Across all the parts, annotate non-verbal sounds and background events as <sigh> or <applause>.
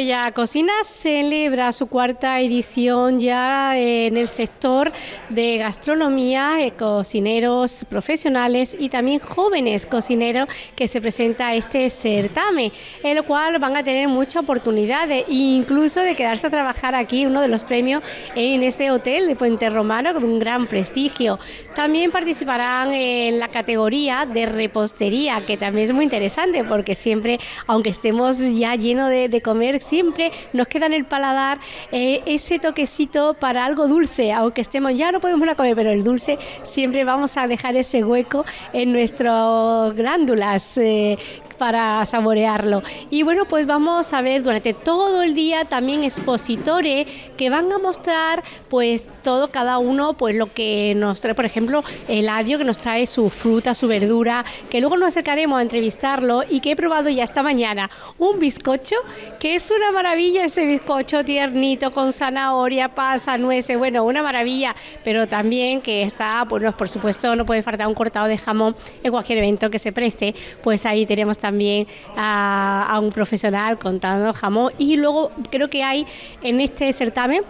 Marbella Cocina celebra su cuarta edición ya en el sector de gastronomía, eh, cocineros profesionales y también jóvenes cocineros que se presenta este certamen, el cual van a tener muchas oportunidades, incluso de quedarse a trabajar aquí, uno de los premios en este hotel de Puente Romano con un gran prestigio. También participarán en la categoría de repostería, que también es muy interesante porque siempre, aunque estemos ya llenos de comer, siempre nos queda en el paladar eh, ese toquecito para algo dulce, aunque estemos ya no podemos comer, pero el dulce siempre vamos a dejar ese hueco en nuestras glándulas eh, para saborearlo. Y bueno, pues vamos a ver durante todo el día también expositores que van a mostrar pues todo cada uno pues lo que nos trae, por ejemplo, el adio que nos trae su fruta, su verdura, que luego nos acercaremos a entrevistarlo y que he probado ya esta mañana un bizcocho que es una maravilla ese bizcocho tiernito con zanahoria, pasa, nueces, bueno, una maravilla, pero también que está, pues por supuesto no puede faltar un cortado de jamón en cualquier evento que se preste, pues ahí tenemos también también a, a un profesional contando jamón. Y luego creo que hay en este certamen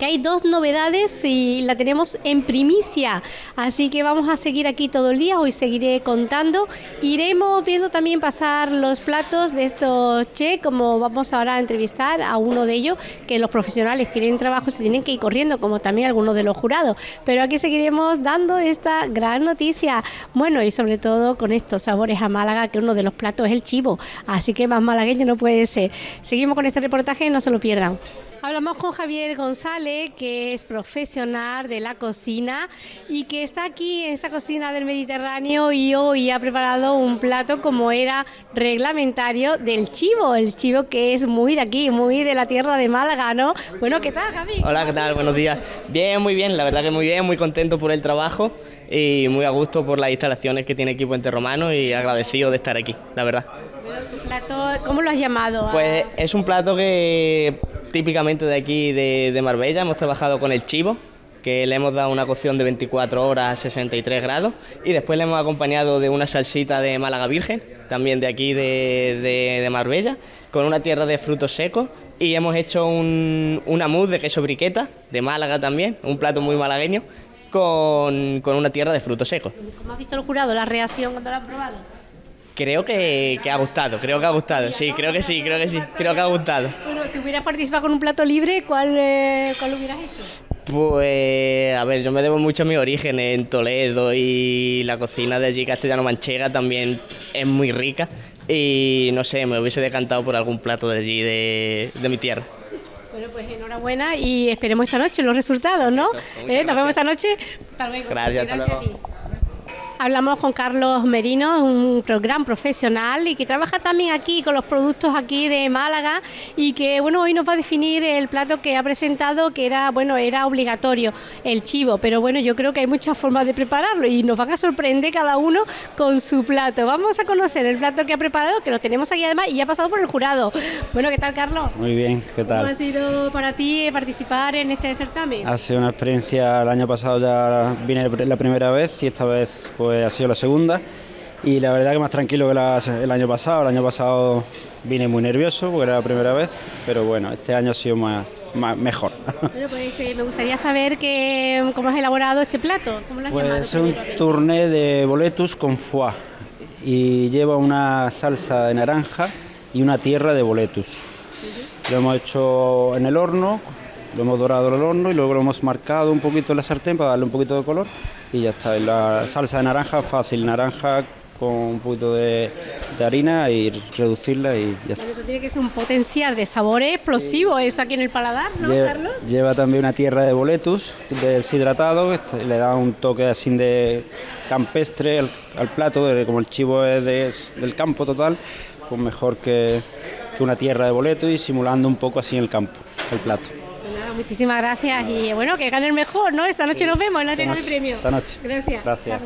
que hay dos novedades y la tenemos en primicia. Así que vamos a seguir aquí todo el día, hoy seguiré contando. Iremos viendo también pasar los platos de estos che, como vamos ahora a entrevistar a uno de ellos, que los profesionales tienen trabajo, se tienen que ir corriendo, como también algunos de los jurados. Pero aquí seguiremos dando esta gran noticia. Bueno, y sobre todo con estos sabores a Málaga, que uno de los platos es el chivo. Así que más malagueño no puede ser. Seguimos con este reportaje, no se lo pierdan. Hablamos con Javier González, que es profesional de la cocina y que está aquí en esta cocina del Mediterráneo y hoy ha preparado un plato como era reglamentario del chivo, el chivo que es muy de aquí, muy de la tierra de Málaga, ¿no? Bueno, ¿qué tal, Javi? Hola, ¿qué tal? Buenos días. Bien, muy bien, la verdad que muy bien, muy contento por el trabajo y muy a gusto por las instalaciones que tiene aquí Puente Romano y agradecido de estar aquí, la verdad. ¿Cómo lo has llamado? Pues es un plato que típicamente de aquí de, Marbella, hemos trabajado con el chivo, que le hemos dado una cocción de 24 horas a 63 grados y después le hemos acompañado de una salsita de Málaga Virgen, también de aquí de, Marbella, con una tierra de frutos secos y hemos hecho un, una mousse de queso briqueta, de Málaga también, un plato muy malagueño, con, con una tierra de frutos secos. ¿Cómo has visto el jurado, la reacción cuando lo has probado? Creo que, ha gustado, creo que ha gustado, sí, creo que sí, creo que sí, creo que ha gustado. Bueno, si hubieras participado con un plato libre, ¿cuál, eh, cuál hubieras hecho? Pues, a ver, yo me debo mucho a mi origen en Toledo y la cocina de allí castellano-manchega también es muy rica y no sé, me hubiese decantado por algún plato de allí de, mi tierra. Bueno, pues enhorabuena y esperemos esta noche los resultados, ¿no? ¿Eh? Nos vemos esta noche. Hasta luego. Gracias, hasta luego. Hablamos con Carlos Merino, un gran profesional y que trabaja también aquí con los productos aquí de Málaga y que bueno hoy nos va a definir el plato que ha presentado que era bueno era obligatorio el chivo, pero bueno yo creo que hay muchas formas de prepararlo y nos van a sorprender cada uno con su plato. Vamos a conocer el plato que ha preparado que lo tenemos aquí además y ya ha pasado por el jurado. Bueno, ¿qué tal Carlos? Muy bien, ¿qué tal? ¿Cómo ha sido para ti participar en este certamen? Ha sido una experiencia, el año pasado ya vine la primera vez y esta vez pues pues, ha sido la segunda y la verdad que más tranquilo que el año pasado. El año pasado vine muy nervioso porque era la primera vez, pero bueno, este año ha sido más, mejor. <laughs> Pues, eh, me gustaría saber que, cómo has elaborado este plato. ¿Cómo pues es un tourné de boletus con foie y lleva una salsa de naranja y una tierra de boletus. Lo hemos hecho en el horno, lo hemos dorado en el horno y luego lo hemos marcado un poquito en la sartén para darle un poquito de color y ya está. La salsa de naranja fácil, naranja con un poquito de, harina y reducirla y ya está. Eso tiene que ser un potencial de sabor explosivo esto aquí en el paladar, ¿no, lleva, Carlos? Lleva también una tierra de boletus deshidratado, este, le da un toque así de campestre al, plato, como el chivo es del campo total, pues mejor que, que una tierra de boletus y simulando un poco así en el campo el plato muchísimas gracias y bueno, que gane el mejor, ¿no? Esta noche nos vemos en la entrega del premio. Esta noche. Gracias. Gracias.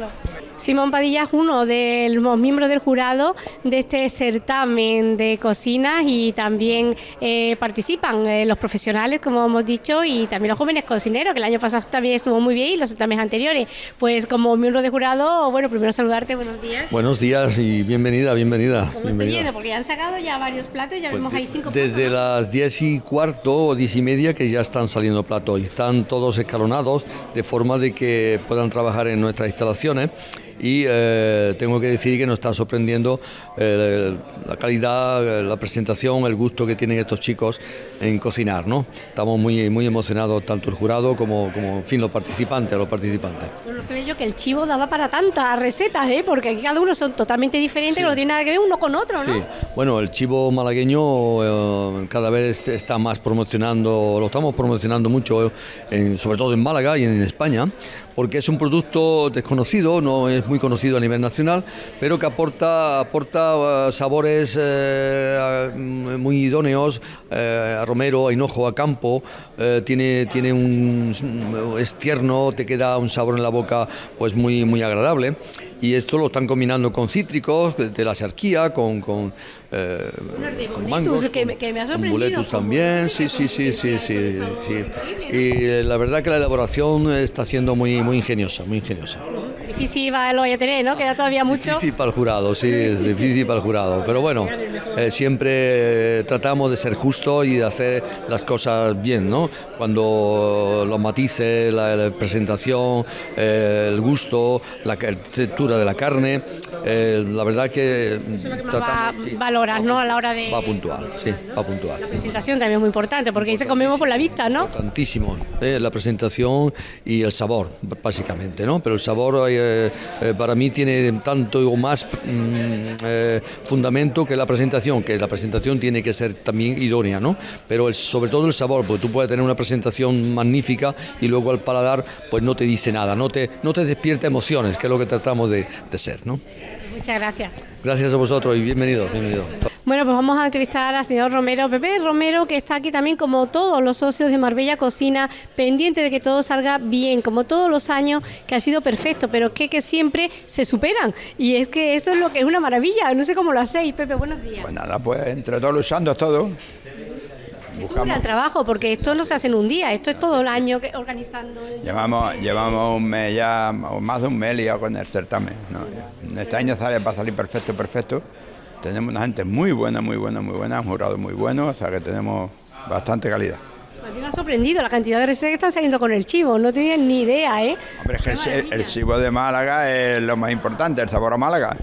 Simón Padilla es uno de los miembros del jurado de este certamen de cocinas y también eh, participan eh, los profesionales, como hemos dicho, y también los jóvenes cocineros, que el año pasado también estuvo muy bien y los certámenes anteriores. Pues como miembro de jurado, bueno, primero saludarte, buenos días. Buenos días y bienvenida, bienvenida. ¿Cómo bienvenida. Porque ya han sacado ya varios platos, ya Pues vemos ahí cinco Desde las 10 y cuarto o 10 y media que ya están saliendo platos y están todos escalonados de forma de que puedan trabajar en nuestras instalaciones y eh, tengo que decir que nos está sorprendiendo eh, la calidad, la presentación, el gusto que tienen estos chicos en cocinar, ¿no? Estamos muy, muy emocionados, tanto el jurado como, como en fin, los participantes, los participantes. Bueno, ve yo que el chivo daba para tantas recetas, ¿eh? porque aquí cada uno son totalmente diferentes, que no tiene nada que ver uno con otro, ¿no? Sí, bueno, el chivo malagueño eh, cada vez está más promocionando, lo estamos promocionando mucho, en- sobre todo en Málaga y en España, porque es un producto desconocido, no es muy conocido a nivel nacional, pero que aporta, aporta eh, sabores eh, muy idóneos eh, a romero, a hinojo, a campo, tiene, tiene un, es tierno, te queda un sabor en la boca pues muy, muy agradable. Y esto lo están combinando con cítricos, de, la sarquía, con, con, eh, con mangos, que me- que me ha sorprendido, con también, sí, sí, sí, sí, sí, sí. Y eh, la verdad que la elaboración está siendo muy, muy ingeniosa, muy ingeniosa. Difícil va, lo vaya a tener, ¿no? Queda todavía mucho. Difícil para el jurado, sí, es difícil para el jurado. Pero bueno, eh, siempre eh, tratamos de ser justos y de hacer las cosas bien, ¿no? Cuando los matices, la, la presentación, eh, el gusto, la textura de la carne, eh, la verdad que Más va, tratamos. sí, ¿no? A la hora de... va puntual, sí, va puntual. La presentación también es muy importante, porque ahí se comemos por la vista, ¿no? Tantísimo, eh, la presentación y el sabor, básicamente, ¿no? Pero el sabor eh, eh, para mí tiene tanto o más mm, eh, fundamento que la presentación, que la presentación tiene que ser también idónea, ¿no? Pero el- sobre todo el sabor, porque tú puedes tener una presentación magnífica y luego al paladar pues no te dice nada, no te, no te despierta emociones, que es lo que tratamos de, de ser, ¿no? Muchas gracias. Gracias a vosotros y bienvenidos, bienvenidos. Bueno, pues vamos a entrevistar al señor Romero, Pepe Romero, que está aquí también como todos los socios de Marbella Cocina, pendiente de que todo salga bien, como todos los años, que ha sido perfecto, pero que, que siempre se superan. Y es que esto es lo que es una maravilla, no sé cómo lo hacéis, Pepe, buenos días. Pues nada, pues entre todos luchando todo. Es un gran trabajo, porque esto no se hace en un día, esto es todo el año que- organizando. Llevamos, llevamos un mes ya, o más de un mes liado con el certamen. ¿no? Este año sale, va a salir perfecto, perfecto. Tenemos una gente muy buena, muy buena, muy buena, un jurado muy bueno, o sea que tenemos bastante calidad. A mí me ha sorprendido la cantidad de recetas que están saliendo con el chivo, no tenía ni idea, ¿eh? Hombre, es que el, el chivo de Málaga es lo más importante, el sabor a Málaga.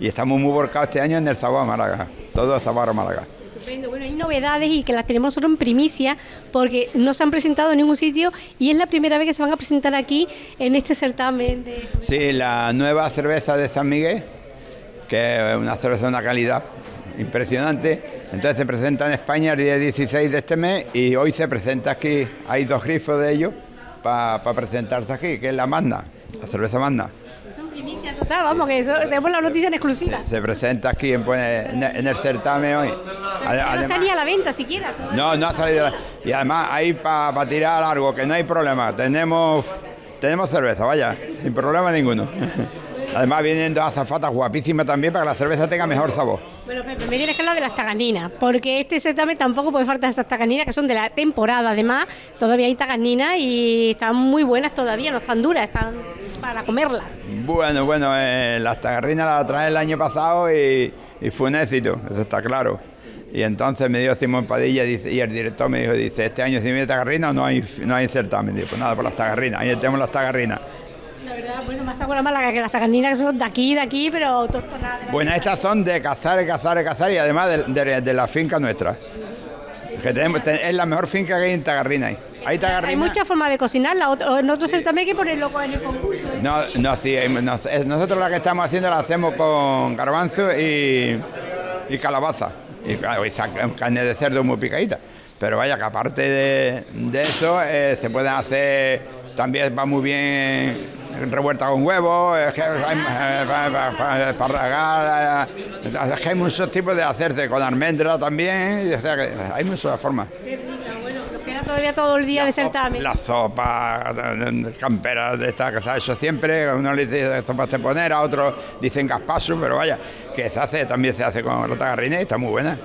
Y estamos muy volcados este año en el sabor a Málaga, todo el sabor a Málaga. Estupendo. Bueno, hay novedades y que las tenemos nosotros en primicia porque no se han presentado en ningún sitio y es la primera vez que se van a presentar aquí en este certamen de... Sí, la nueva cerveza de San Miguel, que es una cerveza de una calidad impresionante. Entonces se presenta en España el día 16 de este mes y hoy se presenta aquí. Hay dos grifos de ellos para presentarse aquí, que es la Magna, la cerveza Magna. Primicia total, vamos, que eso, tenemos la noticia en exclusiva. Se presenta aquí en, pues, en- en el certamen hoy. No Además- está ni a la venta siquiera. no, no ha salido. Y además hay para tirar largo, que no hay problema. Tenemos, tenemos cerveza, vaya, sin problema ninguno. <laughs> Además vienen dos azafatas guapísimas también para que la cerveza tenga mejor sabor. Bueno, Pepe, me tienes que hablar de las taganinas, porque este certamen tampoco puede faltar estas taganinas que son de la temporada, además, todavía hay taganinas y están muy buenas todavía, no están duras, están para comerlas. Bueno, bueno, eh, las tagarrinas las traje el año pasado y, fue un éxito, eso está claro. Y entonces me dio Simón Padilla y el director me dijo, dice, este año si viene tagarrina no hay, no hay certamen. Digo, pues nada, por las tagarrinas, ahí tenemos las tagarrinas. La verdad, bueno, más agua Málaga que las taganinas que son de aquí, de aquí, pero tostonadas. Bueno, estas son de cazar, cazar, cazar y además de, de- de la finca nuestra. Que tenemos, te- es la mejor finca que hay en Tagarrina. Hay, hay muchas formas de cocinarla, otro certamen hay que ponerlo en el concurso. No, no, sí, nosotros la que estamos haciendo la hacemos con garbanzo y, y calabaza. Y, carne de cerdo muy picadita. Pero vaya, que aparte de, de eso, eh, se pueden hacer, también va muy bien revuelta con que hay, eh, eh, es que hay muchos tipos de hacerse, con almendra también, que hay muchas formas. Qué rica, bueno, queda todavía todo el día de certamen. La sopa, camperas de esta casa, eso siempre, uno le dice sopas de poner, a otros dicen gaspaso, pero vaya, que se hace, también se hace con la tagarrina y está muy buena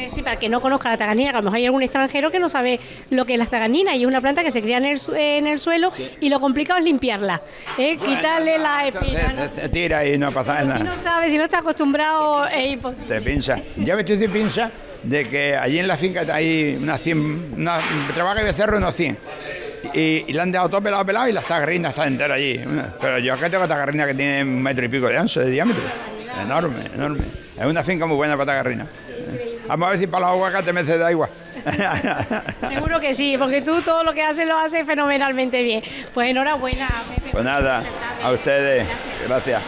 decir para que no conozca la taganina, que a lo mejor hay algún extranjero que no sabe lo que es la taganina y es una planta que se cría en el, en el suelo y lo complicado es limpiarla, ¿eh? quitarle la espina. Se, tira y no pasa nada. Si no sabe, si no está acostumbrado, es imposible. Te pincha. Ya me estoy pincha de que allí en la finca hay unas 100, una, trabaja y becerro unos 100. Y, le han dejado todo pelado, pelado y la tagarrina está entera allí. Pero yo acá tengo tagarrina que tiene un metro y pico de ancho, de diámetro. Enorme, enorme. Es una finca muy buena para tagarrina. Vamos a ver si para los aguacates me da agua. <laughs> Seguro que sí, porque tú todo lo que haces lo haces fenomenalmente bien. Pues enhorabuena, Pepe. Pues nada, a ustedes. Gracias.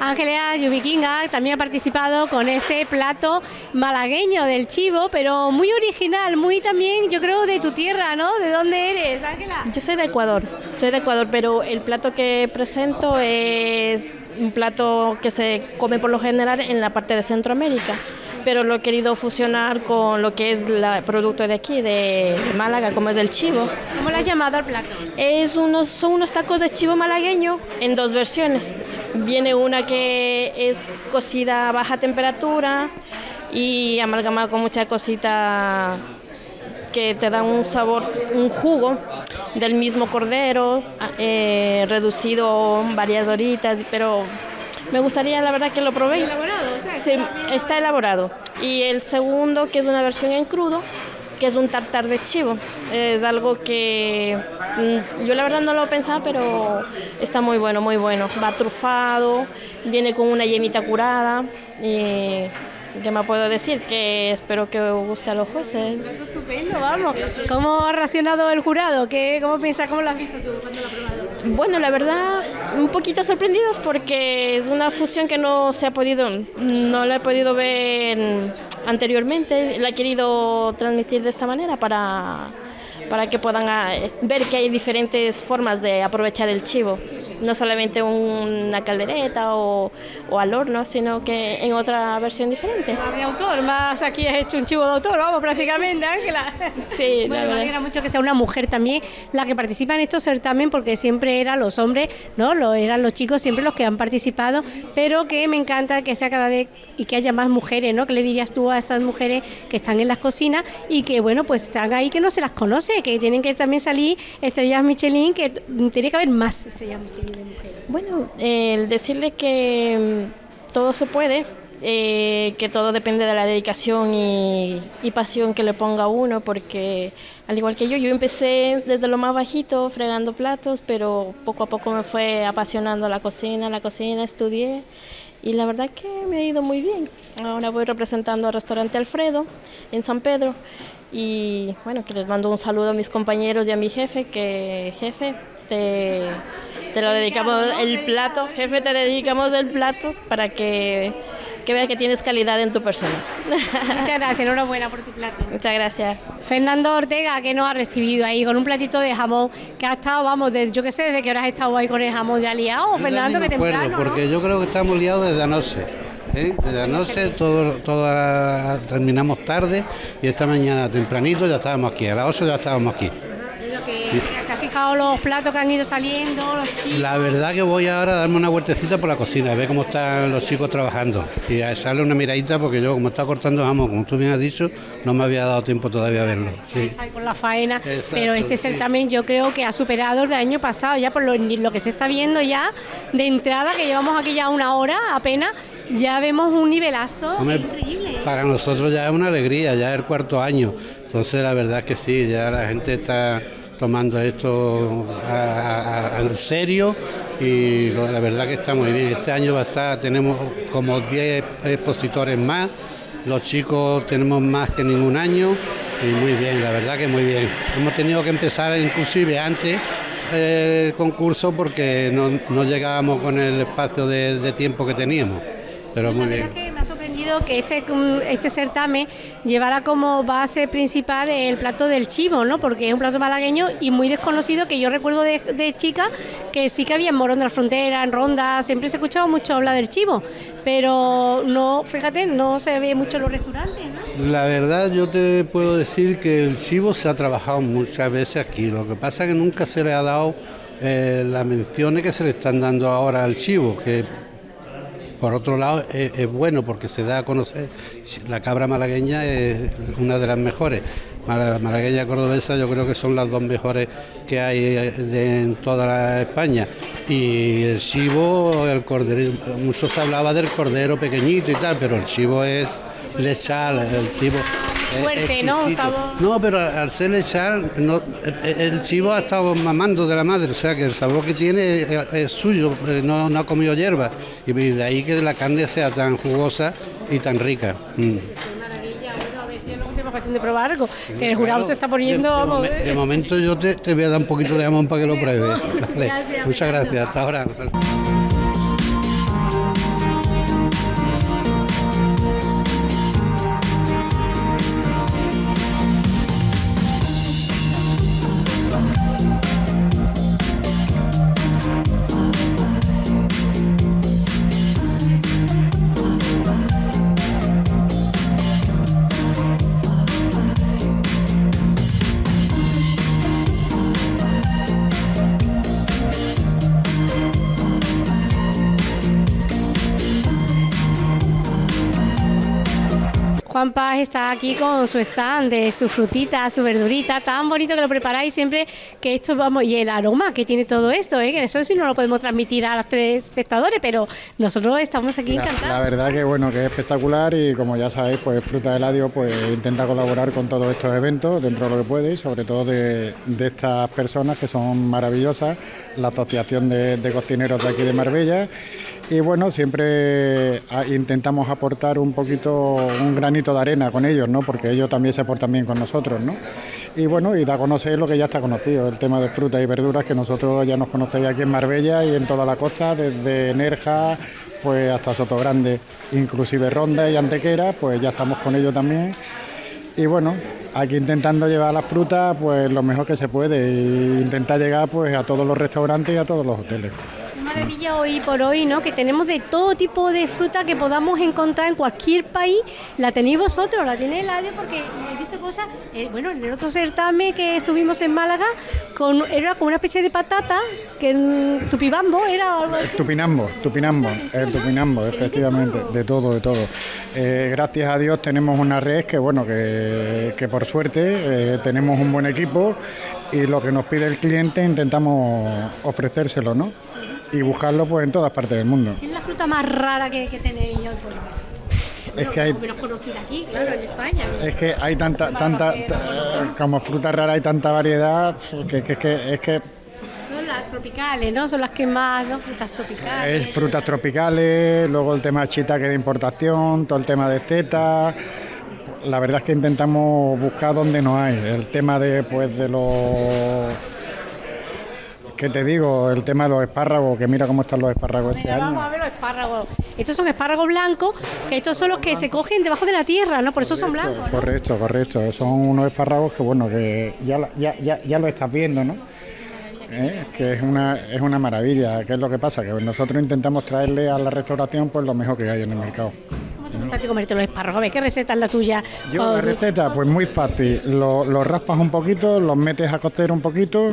Ángeles Yubikinga también ha participado con este plato malagueño del chivo, pero muy original, muy también, yo creo, de tu tierra, ¿no? ¿De dónde eres, Ángela? Yo soy de Ecuador, soy de Ecuador, pero el plato que presento es un plato que se come por lo general en la parte de Centroamérica pero lo he querido fusionar con lo que es el producto de aquí, de, Málaga, como es el chivo. ¿Cómo lo has llamado al plato? Es unos, son unos tacos de chivo malagueño en dos versiones. Viene una que es cocida a baja temperatura y amalgamada con mucha cosita que te da un sabor, un jugo del mismo cordero, eh, reducido varias horitas, pero me gustaría, la verdad, que lo probé. ¿Elaborado? sí, está elaborado. Y el segundo, que es una versión en crudo, que es un tartar de chivo. Es algo que mm, yo la verdad no lo pensaba, pero está muy bueno, muy bueno. Va trufado, viene con una yemita curada. Y ¿Qué me puedo decir? Que espero que os guste a los jueces. Estupendo, vamos. ¿Cómo ha reaccionado el jurado? ¿Qué, ¿Cómo piensas? ¿Cómo lo has visto tú cuando lo has probado? Bueno, la verdad, un poquito sorprendidos porque es una fusión que no se ha podido, no la he podido ver anteriormente. La he querido transmitir de esta manera para para que puedan ah, ver que hay diferentes formas de aprovechar el chivo, no solamente una caldereta o, o al horno, sino que en otra versión diferente. Más de autor, más aquí has hecho un chivo de autor, vamos, prácticamente, Ángela. <laughs> Sí, bueno, me alegra mucho que sea una mujer también la que participa en estos certamen, porque siempre eran los hombres, ¿no? Lo, eran los chicos siempre los que han participado, pero que me encanta que sea cada vez y que haya más mujeres, ¿no? ¿Qué le dirías tú a estas mujeres que están en las cocinas y que, bueno, pues están ahí que no se las conoce? Que tienen que también salir estrellas Michelin, que tiene que haber más estrellas Michelin de mujeres. Bueno, el decirle que mm, todo se puede, eh, que todo depende de la dedicación y, pasión que le ponga uno, porque al igual que yo, yo empecé desde lo más bajito, fregando platos, pero poco a poco me fue apasionando la cocina, la cocina, estudié y la verdad que me ha ido muy bien. Ahora voy representando al restaurante Alfredo en San Pedro y bueno, que les mando un saludo a mis compañeros y a mi jefe, que jefe, te, te lo dedicamos el plato, jefe, te dedicamos el plato para que, que veas que tienes calidad en tu persona. Muchas <laughs> gracias, enhorabuena por tu plato. Muchas gracias. Fernando Ortega, que nos ha recibido ahí con un platito de jamón, que ha estado, vamos, desde, yo qué sé, desde que hora has estado ahí con el jamón ya liado, Fernando, que temprano, porque yo creo que estamos liados desde anoche. ¿Eh? Desde anoche todo, todo terminamos tarde y esta mañana tempranito ya estábamos aquí, a las 8 ya estábamos aquí. ¿Te has fijado los platos que han ido saliendo, los chicos? La verdad que voy ahora a darme una vueltecita por la cocina, a ver cómo están los chicos trabajando y a echarle una miradita porque yo como está cortando jamón, como tú bien has dicho, no me había dado tiempo todavía a verlo. Sí. con la faena, pero este certamen yo creo que ha superado el del año pasado, ya por lo, lo que se está viendo ya de entrada, que llevamos aquí ya una hora apenas, ya vemos un nivelazo increíble. Para nosotros ya es una alegría, ya es el cuarto año. Entonces la verdad es que sí, ya la gente está tomando esto en serio y la verdad que está muy bien. Este año va a estar, tenemos como 10 expositores más, los chicos tenemos más que ningún año y muy bien, la verdad que muy bien. Hemos tenido que empezar inclusive antes el concurso porque no, llegábamos con el espacio de tiempo que teníamos pero muy bien que este, mm, este certamen llevara como base principal el plato del chivo, ¿no? Porque es un plato malagueño y muy desconocido que yo recuerdo de, chica que sí que había en Morón de la Frontera, en Ronda, siempre se escuchaba mucho hablar del chivo, pero no, fíjate, no se ve mucho en los restaurantes. La verdad yo te puedo decir que el chivo se ha trabajado muchas veces aquí, lo que pasa es que nunca se le ha dado eh, las menciones que se le están dando ahora al chivo, que por otro lado es, bueno porque se da a conocer, la cabra malagueña es una de las mejores, malagueña cordobesa yo creo que son las dos mejores que hay eh, en toda España. Y el chivo, el cordero, mucho se hablaba del cordero pequeñito y tal, pero el chivo es lechal, el chivo fuerte, ¿no? No, pero al ser lechal, no, el, chivo ha estado mamando de la madre, o sea que el sabor que tiene es, suyo, eh, no, no, ha comido hierba. Y de ahí que la carne sea tan jugosa y tan rica. Mm. Maravilla, bueno, a ver si tenemos ocasión de probar algo. Que el jurado se está poniendo. De, momento yo te, te, voy a dar un poquito de jamón para que lo pruebes. <laughs> Muchas gracias, hasta ahora. Está aquí con su stand de su frutita, su verdurita, tan bonito que lo preparáis siempre que esto vamos y el aroma que tiene todo esto, ¿eh? que eso sí no lo podemos transmitir a los tres espectadores, pero nosotros estamos aquí encantados. La verdad que bueno, que es espectacular y como ya sabéis, pues Fruta de Ladio pues intenta colaborar con todos estos eventos dentro de lo que puede y sobre todo de, estas personas que son maravillosas, la Asociación de, de Cocineros de aquí de Marbella y bueno, siempre ah, intentamos aportar un poquito, un granito de arena con ellos, ¿no? Porque ellos también se portan bien con nosotros, ¿no? Y bueno, y da a conocer lo que ya está conocido, el tema de frutas y verduras, que nosotros ya nos conocéis aquí en Marbella y en toda la costa, desde Nerja pues hasta Sotogrande, inclusive Ronda y Antequera, pues ya estamos con ellos también. Y bueno, aquí intentando llevar las frutas pues lo mejor que se puede e intentar llegar pues a todos los restaurantes y a todos los hoteles maravilla hoy por hoy, ¿no? Que tenemos de todo tipo de fruta que podamos encontrar en cualquier país. La tenéis vosotros, la tiene Eladio, porque he visto cosas. Eh, bueno, en el otro certamen que estuvimos en Málaga, con, era como una especie de patata, que en tupibambo era algo así. Tupinambo, tupinambo, el tupinambo, efectivamente, de todo, de todo. Eh, gracias a Dios tenemos una red que, bueno, que, que por suerte eh, tenemos un buen equipo y lo que nos pide el cliente intentamos ofrecérselo, ¿no? Y buscarlo pues en todas partes del mundo. ¿Qué es la fruta más rara que, tenéis es que hay menos conocida aquí, claro, en España. Es que hay tanta, tanta, como fruta rara hay tanta variedad que, que, que es que son las tropicales, ¿no? Son las que más, ¿no? Frutas tropicales. Es frutas tropicales, luego el tema de chita que de importación, todo el tema de zeta. La verdad es que intentamos buscar donde no hay. El tema de, pues, de los ¿Qué te digo? El tema de los espárragos, que mira cómo están los espárragos este año. Vamos a ver los espárragos. Estos son espárragos blancos, que estos son los que se cogen debajo de la tierra, ¿no? Por eso son blancos. Correcto, correcto. Son unos espárragos que, bueno, que ya, ya, ya, ya lo estás viendo, ¿no? ¿Eh? que es una, es una maravilla. ¿Qué es lo que pasa? Que nosotros intentamos traerle a la restauración pues lo mejor que hay en el mercado. ¿Cómo te gusta comerte los espárragos? ¿qué receta es la tuya? Yo la receta, pues muy fácil. Los lo raspas un poquito, los metes a cocer un poquito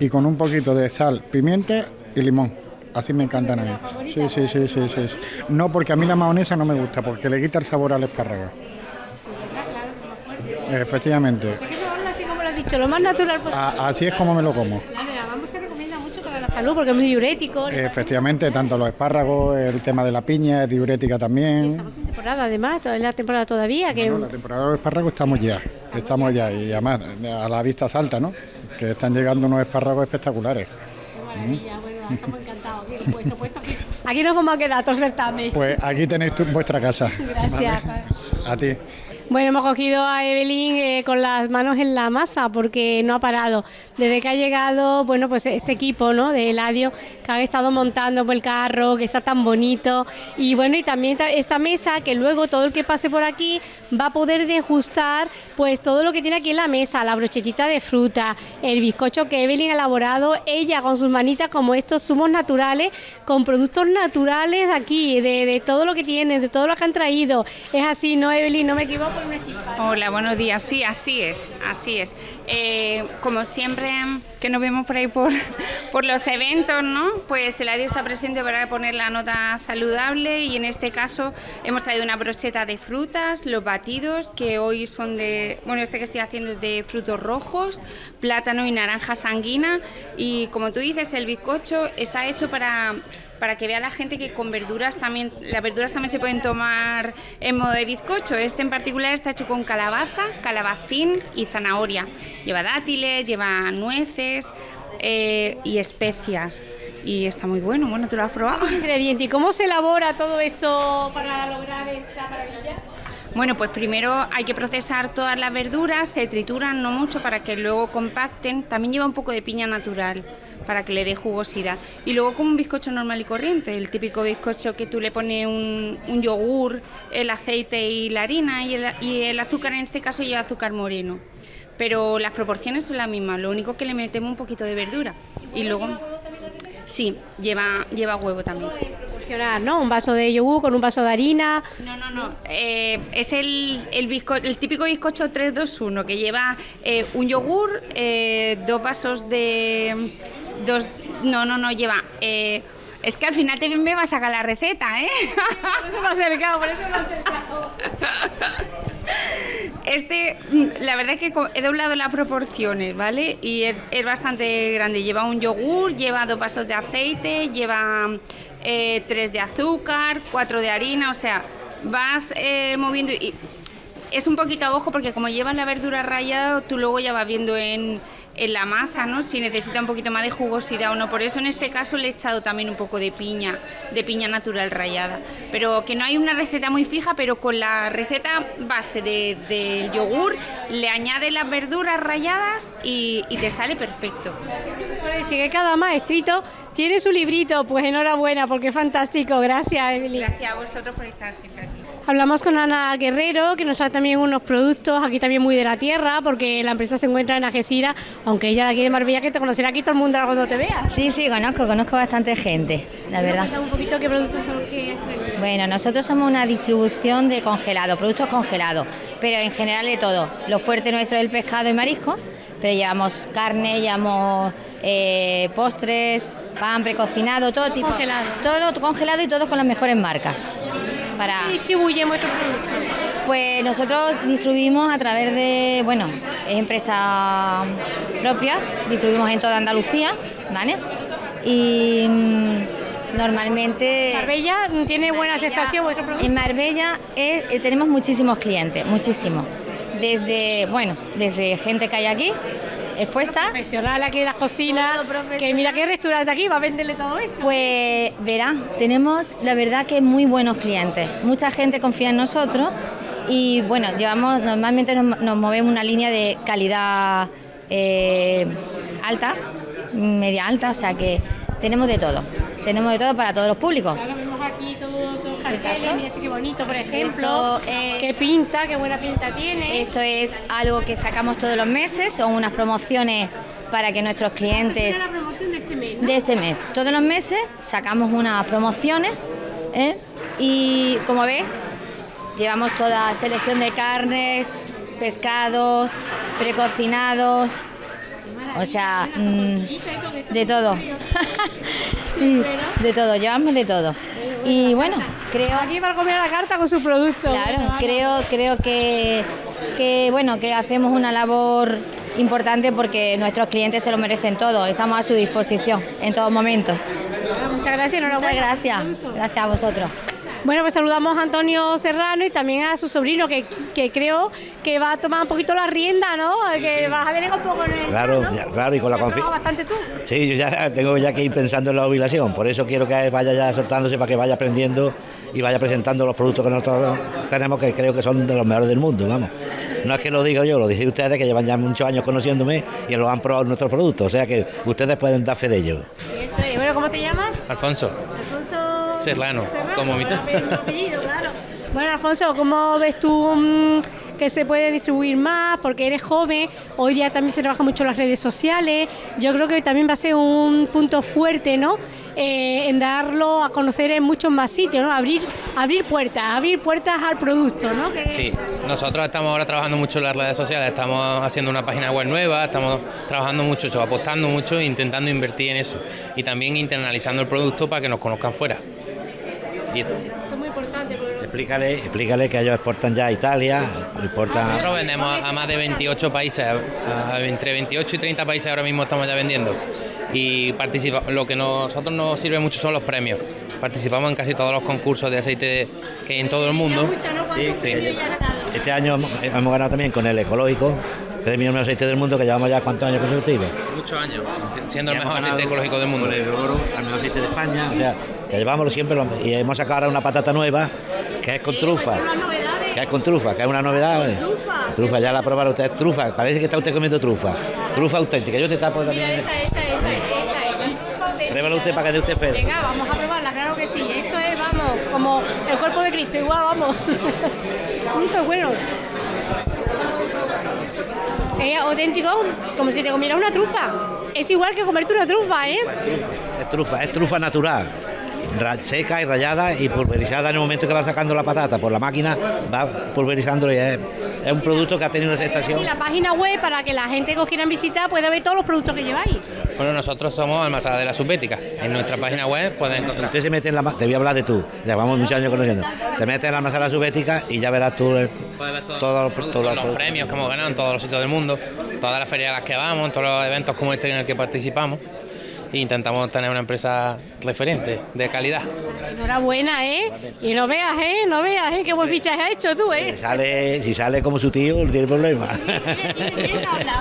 y con un poquito de sal, pimienta y limón. Así me encantan a mí. Sí, sí, sí, sí, sí. No, porque a mí la mayonesa no me gusta, porque le quita el sabor al espárrago. Efectivamente. así como lo has dicho, lo más natural posible. así es como me lo como. La salud porque es muy diurético. Efectivamente, tanto los espárragos, el tema de la piña es diurética también. estamos en temporada además, en la temporada todavía. Que... la temporada de los espárragos estamos ya, estamos ya y además a la vista salta, ¿no? Que están llegando unos espárragos espectaculares. Qué maravilla, bueno, estamos encantados. aquí. <laughs> aquí nos vamos a quedar, todos certamen. Pues aquí tenéis vuestra casa. Gracias. A ti. Bueno, hemos cogido a Evelyn eh, con las manos en la masa porque no ha parado. Desde que ha llegado, bueno, pues este equipo, ¿no? De Eladio, que han estado montando por el carro, que está tan bonito. Y bueno, y también esta mesa que luego todo el que pase por aquí va a poder degustar pues todo lo que tiene aquí en la mesa, la brochetita de fruta, el bizcocho que Evelyn ha elaborado, ella con sus manitas como estos zumos naturales, con productos naturales de aquí, de, todo lo que tiene, de todo lo que han traído. Es así, ¿no, Evelyn? No me equivoco. Hola, buenos días. Sí, así es, así es. Eh, como siempre que nos vemos por ahí por, <laughs> por los eventos, ¿no? Pues el ADIO está presente para poner la nota saludable y en este caso hemos traído una brocheta de frutas, los batidos que hoy son de, bueno, este que estoy haciendo es de frutos rojos, plátano y naranja sanguina y como tú dices, el bizcocho está hecho para para que vea la gente que con verduras también, las verduras también se pueden tomar en modo de bizcocho. Este en particular está hecho con calabaza, calabacín y zanahoria. Lleva dátiles, lleva nueces eh, y especias. Y está muy bueno, bueno, ¿tú lo has probado? Ingrediente. ¿Y cómo se elabora todo esto para lograr esta maravilla? Bueno, pues primero hay que procesar todas las verduras, se trituran no mucho para que luego compacten. También lleva un poco de piña natural para que le dé jugosidad. Y luego como un bizcocho normal y corriente, el típico bizcocho que tú le pones un, yogur, el aceite y la harina y el, y el azúcar en este caso lleva azúcar moreno. Pero las proporciones son las mismas, lo único que le metemos un poquito de verdura. Y luego... Sí, lleva, lleva huevo también. ¿no? Un vaso de yogur con un vaso de harina. No, no, no. Eh, es el, el, el típico bizcocho 321 que lleva eh, un yogur, eh, dos vasos de. Dos, no, no, no, lleva. es que al final te me va a sacar la receta, ¿eh? por eso me ha acercado, por eso me ha acercado. Este, la verdad es que he doblado las proporciones, ¿vale? Y es, es bastante grande. Lleva un yogur, lleva dos vasos de aceite, lleva eh, tres de azúcar, cuatro de harina, o sea, vas eh, moviendo y es un poquito a ojo porque como llevas la verdura rayada, tú luego ya vas viendo en en la masa, ¿no? Si necesita un poquito más de jugosidad o no. Por eso en este caso le he echado también un poco de piña, de piña natural rallada. Pero que no hay una receta muy fija, pero con la receta base del de, yogur le añade las verduras ralladas y, te sale perfecto. Sigue cada maestrito tiene su librito, pues enhorabuena, porque es fantástico. Gracias, Emily. Gracias a vosotros por estar siempre aquí. Hablamos con Ana Guerrero, que nos da también unos productos aquí también muy de la tierra, porque la empresa se encuentra en Algeciras, aunque ella de aquí de Marbella, que te conocerá aquí todo el mundo cuando te vea. Sí, sí, conozco, conozco bastante gente, la verdad. un poquito qué productos son que Bueno, nosotros somos una distribución de congelado, productos congelados, pero en general de todo. Lo fuerte nuestro es el pescado y marisco, pero llevamos carne, llevamos eh, postres, pan precocinado, todo tipo. Congelado. Todo congelado y todo con las mejores marcas. Para... distribuimos estos productos? Pues nosotros distribuimos a través de, bueno, es empresa propia, distribuimos en toda Andalucía, ¿vale? Y mm, normalmente... ¿Marbella tiene buena aceptación vuestro producto? En Marbella eh, tenemos muchísimos clientes, muchísimos. Desde, bueno, desde gente que hay aquí, expuesta. Profesional aquí en las cocinas. Que mira qué restaurante aquí va a venderle todo esto. Pues verá, tenemos la verdad que muy buenos clientes. Mucha gente confía en nosotros y bueno, llevamos normalmente nos, movemos una línea de calidad eh, alta, media alta, o sea que tenemos de todo. Tenemos de todo para todos los públicos. aquí mira este qué bonito, por ejemplo. qué pinta, qué buena pinta tiene. Esto es algo que sacamos todos los meses, son unas promociones para que nuestros clientes... la promoción de este mes, De este mes. Todos los meses sacamos unas promociones ¿eh? y como ves, llevamos toda selección de carnes, pescados, precocinados, o sea, mm, de todo. <laughs> de todo, llevamos de todo. Y bueno, creo... Aquí para comer a la carta con su producto. Claro, creo, creo que, que, bueno, que hacemos una labor importante porque nuestros clientes se lo merecen todo. Estamos a su disposición en todo momento. Muchas gracias, Muchas gracias. Gracias a vosotros. Bueno, pues saludamos a Antonio Serrano y también a su sobrino, que, que creo que va a tomar un poquito la rienda, ¿no? Que vas a delegar un poco en el... Claro, ¿no? ya- claro, y con la ¿Has trabajado confianza. bastante tú? Sí, yo ya tengo ya que ir pensando en la jubilación, por eso quiero que vaya ya soltándose para que vaya aprendiendo y vaya presentando los productos que nosotros tenemos, que creo que son de los mejores del mundo, vamos. No es que lo diga yo, lo dije ustedes que llevan ya muchos años conociéndome y lo han probado nuestros productos, o sea que ustedes pueden dar fe de ello. Bueno, ¿cómo te llamas? Alfonso, Serrano, como mi- apellido, claro. Bueno, Alfonso, ¿cómo ves tú mm, que se puede distribuir más? Porque eres joven, hoy día también se trabaja mucho en las redes sociales. Yo creo que también va a ser un punto fuerte, ¿no? Eh, en darlo a conocer en muchos más sitios, ¿no? Abrir, abrir puertas, abrir puertas al producto, ¿no? Que- Sí, nosotros estamos ahora trabajando mucho en las redes sociales, estamos haciendo una página web nueva, estamos trabajando mucho, apostando mucho e intentando invertir en eso. Y también internalizando el producto para que nos conozcan fuera. Y Esto es muy importante. porque- Explícale, explícale que ellos exportan ya a Italia, exportan... nosotros vendemos a, más de 28 países, a- a entre 28 y 30 países ahora mismo estamos ya vendiendo. Y participa, lo que nosotros nos sirve mucho son los premios. Participamos en casi todos los concursos de aceite que hay en todo el mundo. Mucho, ¿no? ¿Cuántos Sí. ganado? Este año hemos, hemos ganado también con el ecológico, premio mejor aceite del mundo, que llevamos ya cuántos años consecutivos. Muchos años, siendo el mejor aceite ecológico del mundo. Con el oro al mejor aceite de España, o sea, que llevamos siempre lo- y hemos sacado ahora una patata nueva que es con trufa, Unas novedades. que es con trufa, que es una novedad. ¿eh? Trufa. Trufa, ya la probaron ustedes, trufa, parece que está usted comiendo trufa, trufa auténtica. Yo te tapo Mira, también. esta, esta, esta, esta, esta. Pruébalo usted para que dé usted fe. Venga, vamos a probarla, claro que sí. Esto es, vamos, como el cuerpo de Cristo, igual, vamos. <laughs> Esto es bueno. Es auténtico, como si te comieras una trufa. Es igual que comerte una trufa, ¿eh? Es trufa, es trufa natural. Seca y rallada y pulverizada en el momento que va sacando la patata por la máquina, va pulverizándolo y es, es un producto que ha tenido aceptación. Y la página web para que la gente que os quieran visitar pueda ver todos los productos que lleváis. Bueno, nosotros somos Almazada de la Subbética. En nuestra página web pueden encontrar. Usted se mete en la... Te voy a hablar de tú, llevamos muchos años conociendo. Te metes en la masala subética y ya verás tú el- Puedes ver todos, todos los, los, todos los los productos. premios que hemos ganado en todos los sitios del mundo, todas las ferias a las que vamos, en todos los eventos como este en el que participamos. E intentamos tener una empresa referente, de calidad. Enhorabuena, ¿eh? Y no veas, ¿eh? No veas, ¿eh? Qué buen fichaje has hecho tú, ¿eh? Si sale, si sale como su tío, no tiene problema.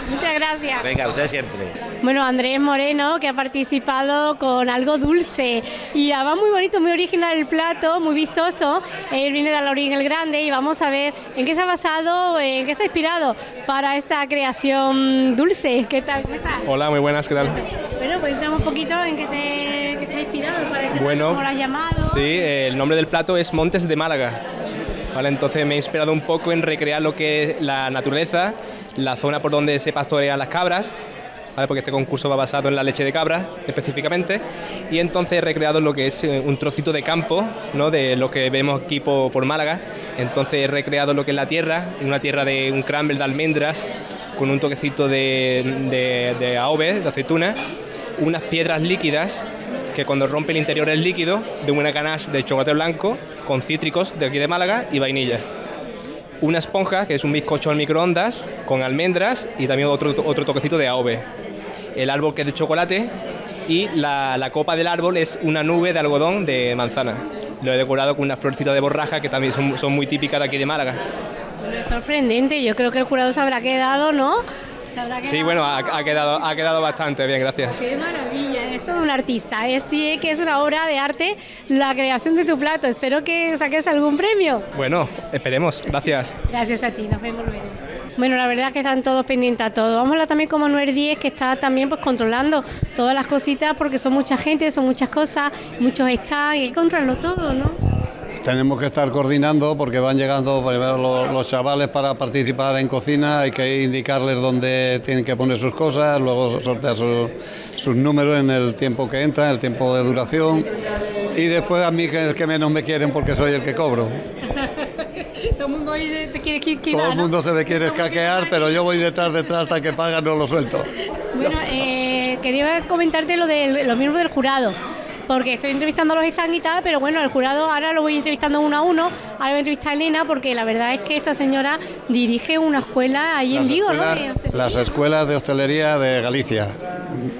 Muchas gracias. Venga, usted siempre. Bueno, Andrés Moreno, que ha participado con algo dulce y además muy bonito, muy original el plato, muy vistoso. Él viene de Alorín el Grande y vamos a ver en qué se ha basado, en qué se ha inspirado para esta creación dulce. ¿Qué tal? ¿Cómo estás? Hola, muy buenas, ¿qué tal? Bueno, pues un poquito en qué te, qué te ha inspirado para este Bueno, plato, cómo lo has llamado. Sí, eh, el nombre del plato es Montes de Málaga. Vale, entonces me he inspirado un poco en recrear lo que es la naturaleza, la zona por donde se pastorean las cabras, porque este concurso va basado en la leche de cabra específicamente, y entonces he recreado lo que es eh, un trocito de campo, ¿no? de lo que vemos aquí po- por, Málaga, entonces he recreado lo que es la tierra, una tierra de un crumble de almendras, con un toquecito de, de, de AOVE, de aceituna, unas piedras líquidas que cuando rompe el interior es líquido, de una ganache de chocolate blanco con cítricos de aquí de Málaga y vainilla. Una esponja, que es un bizcocho al microondas, con almendras y también otro, otro toquecito de AOVE. El árbol que es de chocolate y la, la copa del árbol es una nube de algodón de manzana. Lo he decorado con una florcita de borraja que también son, son muy típicas de aquí de Málaga. Bueno, es sorprendente, yo creo que el jurado se habrá quedado, ¿no? Sí, bueno, ha, ha quedado, ha quedado bastante bien, gracias. Qué maravilla, es todo un artista. Es, sí que es una obra de arte la creación de tu plato. Espero que saques algún premio. Bueno, esperemos, gracias. Gracias a ti, nos vemos luego. Bueno, la verdad es que están todos pendientes a todo. Vamos a hablar también con Manuel Díez, que está también pues controlando todas las cositas, porque son mucha gente, son muchas cosas, muchos stands, hay que controlarlo todo, ¿no? Tenemos que estar coordinando porque van llegando primero los, los chavales para participar en cocina, hay que indicarles dónde tienen que poner sus cosas, luego sortear su- sus números en el tiempo que entran, el tiempo de duración y después a mí que es el que menos me quieren porque soy el que cobro. <laughs> todo el mundo hoy te quiere que Todo el mundo se le quiere escaquear, pero yo voy detrás, <laughs> detrás hasta que pagan no lo suelto. Bueno, eh, quería comentarte lo de los miembros del jurado. porque estoy entrevistando a los stands y tal, pero bueno, el jurado ahora lo voy entrevistando uno a uno, ahora voy a entrevistar a Elena, porque la verdad es que esta señora dirige una escuela ahí en Vigo, ¿no? las escuelas de hostelería de Galicia,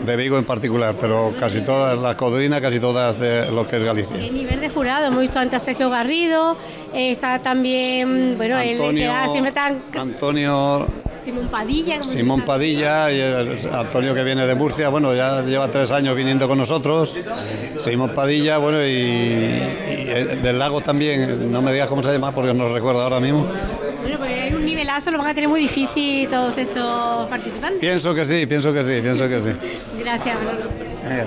de Vigo en particular, pero casi todas, las codrinas, casi todas de lo que es Galicia. ¿Qué nivel de jurado? Hemos visto antes a Sergio Garrido, eh, está también, bueno, él que Antonio, da siempre tan Antonio Simón Padilla. Simón Padilla y Antonio que viene de Murcia, bueno, ya lleva tres años viniendo con nosotros. Simón Padilla, bueno, y, y el del lago también, no me digas cómo se llama porque no recuerdo ahora mismo. Bueno, pues es un nivelazo, lo van a tener muy difícil todos estos participantes. Pienso que sí, pienso que sí, pienso que sí. <laughs> Gracias, Manolo. Eh.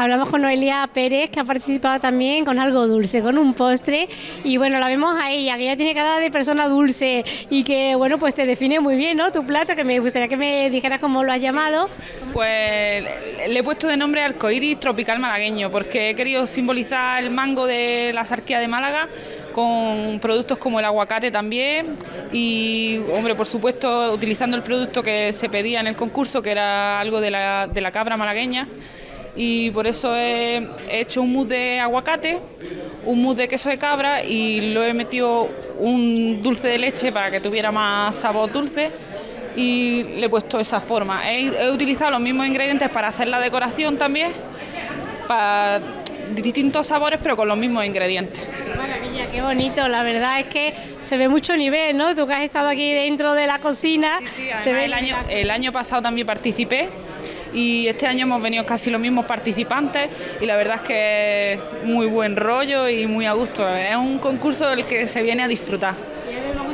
Hablamos con Noelia Pérez, que ha participado también con algo dulce, con un postre. Y bueno, la vemos a ella, que ella tiene cara de persona dulce y que, bueno, pues te define muy bien, ¿no? Tu plato, que me gustaría que me dijeras cómo lo has llamado. Pues le he puesto de nombre arcoíris tropical malagueño porque he querido simbolizar el mango de la sarquía de Málaga con productos como el aguacate también y, hombre, por supuesto, utilizando el producto que se pedía en el concurso, que era algo de la, de la cabra malagueña. Y por eso he, he hecho un mousse de aguacate, un mousse de queso de cabra y lo he metido un dulce de leche para que tuviera más sabor dulce y le he puesto esa forma. He, utilizado los mismos ingredientes para hacer la decoración también, distintos sabores pero con los mismos ingredientes. Maravilla, qué bonito. La verdad es que se ve mucho nivel, ¿no? Tú que has estado aquí dentro de la cocina, se ve el año, el año pasado también participé y este año hemos venido casi los mismos participantes y la verdad es que es muy buen rollo y muy a gusto. Es un concurso del que se viene a disfrutar.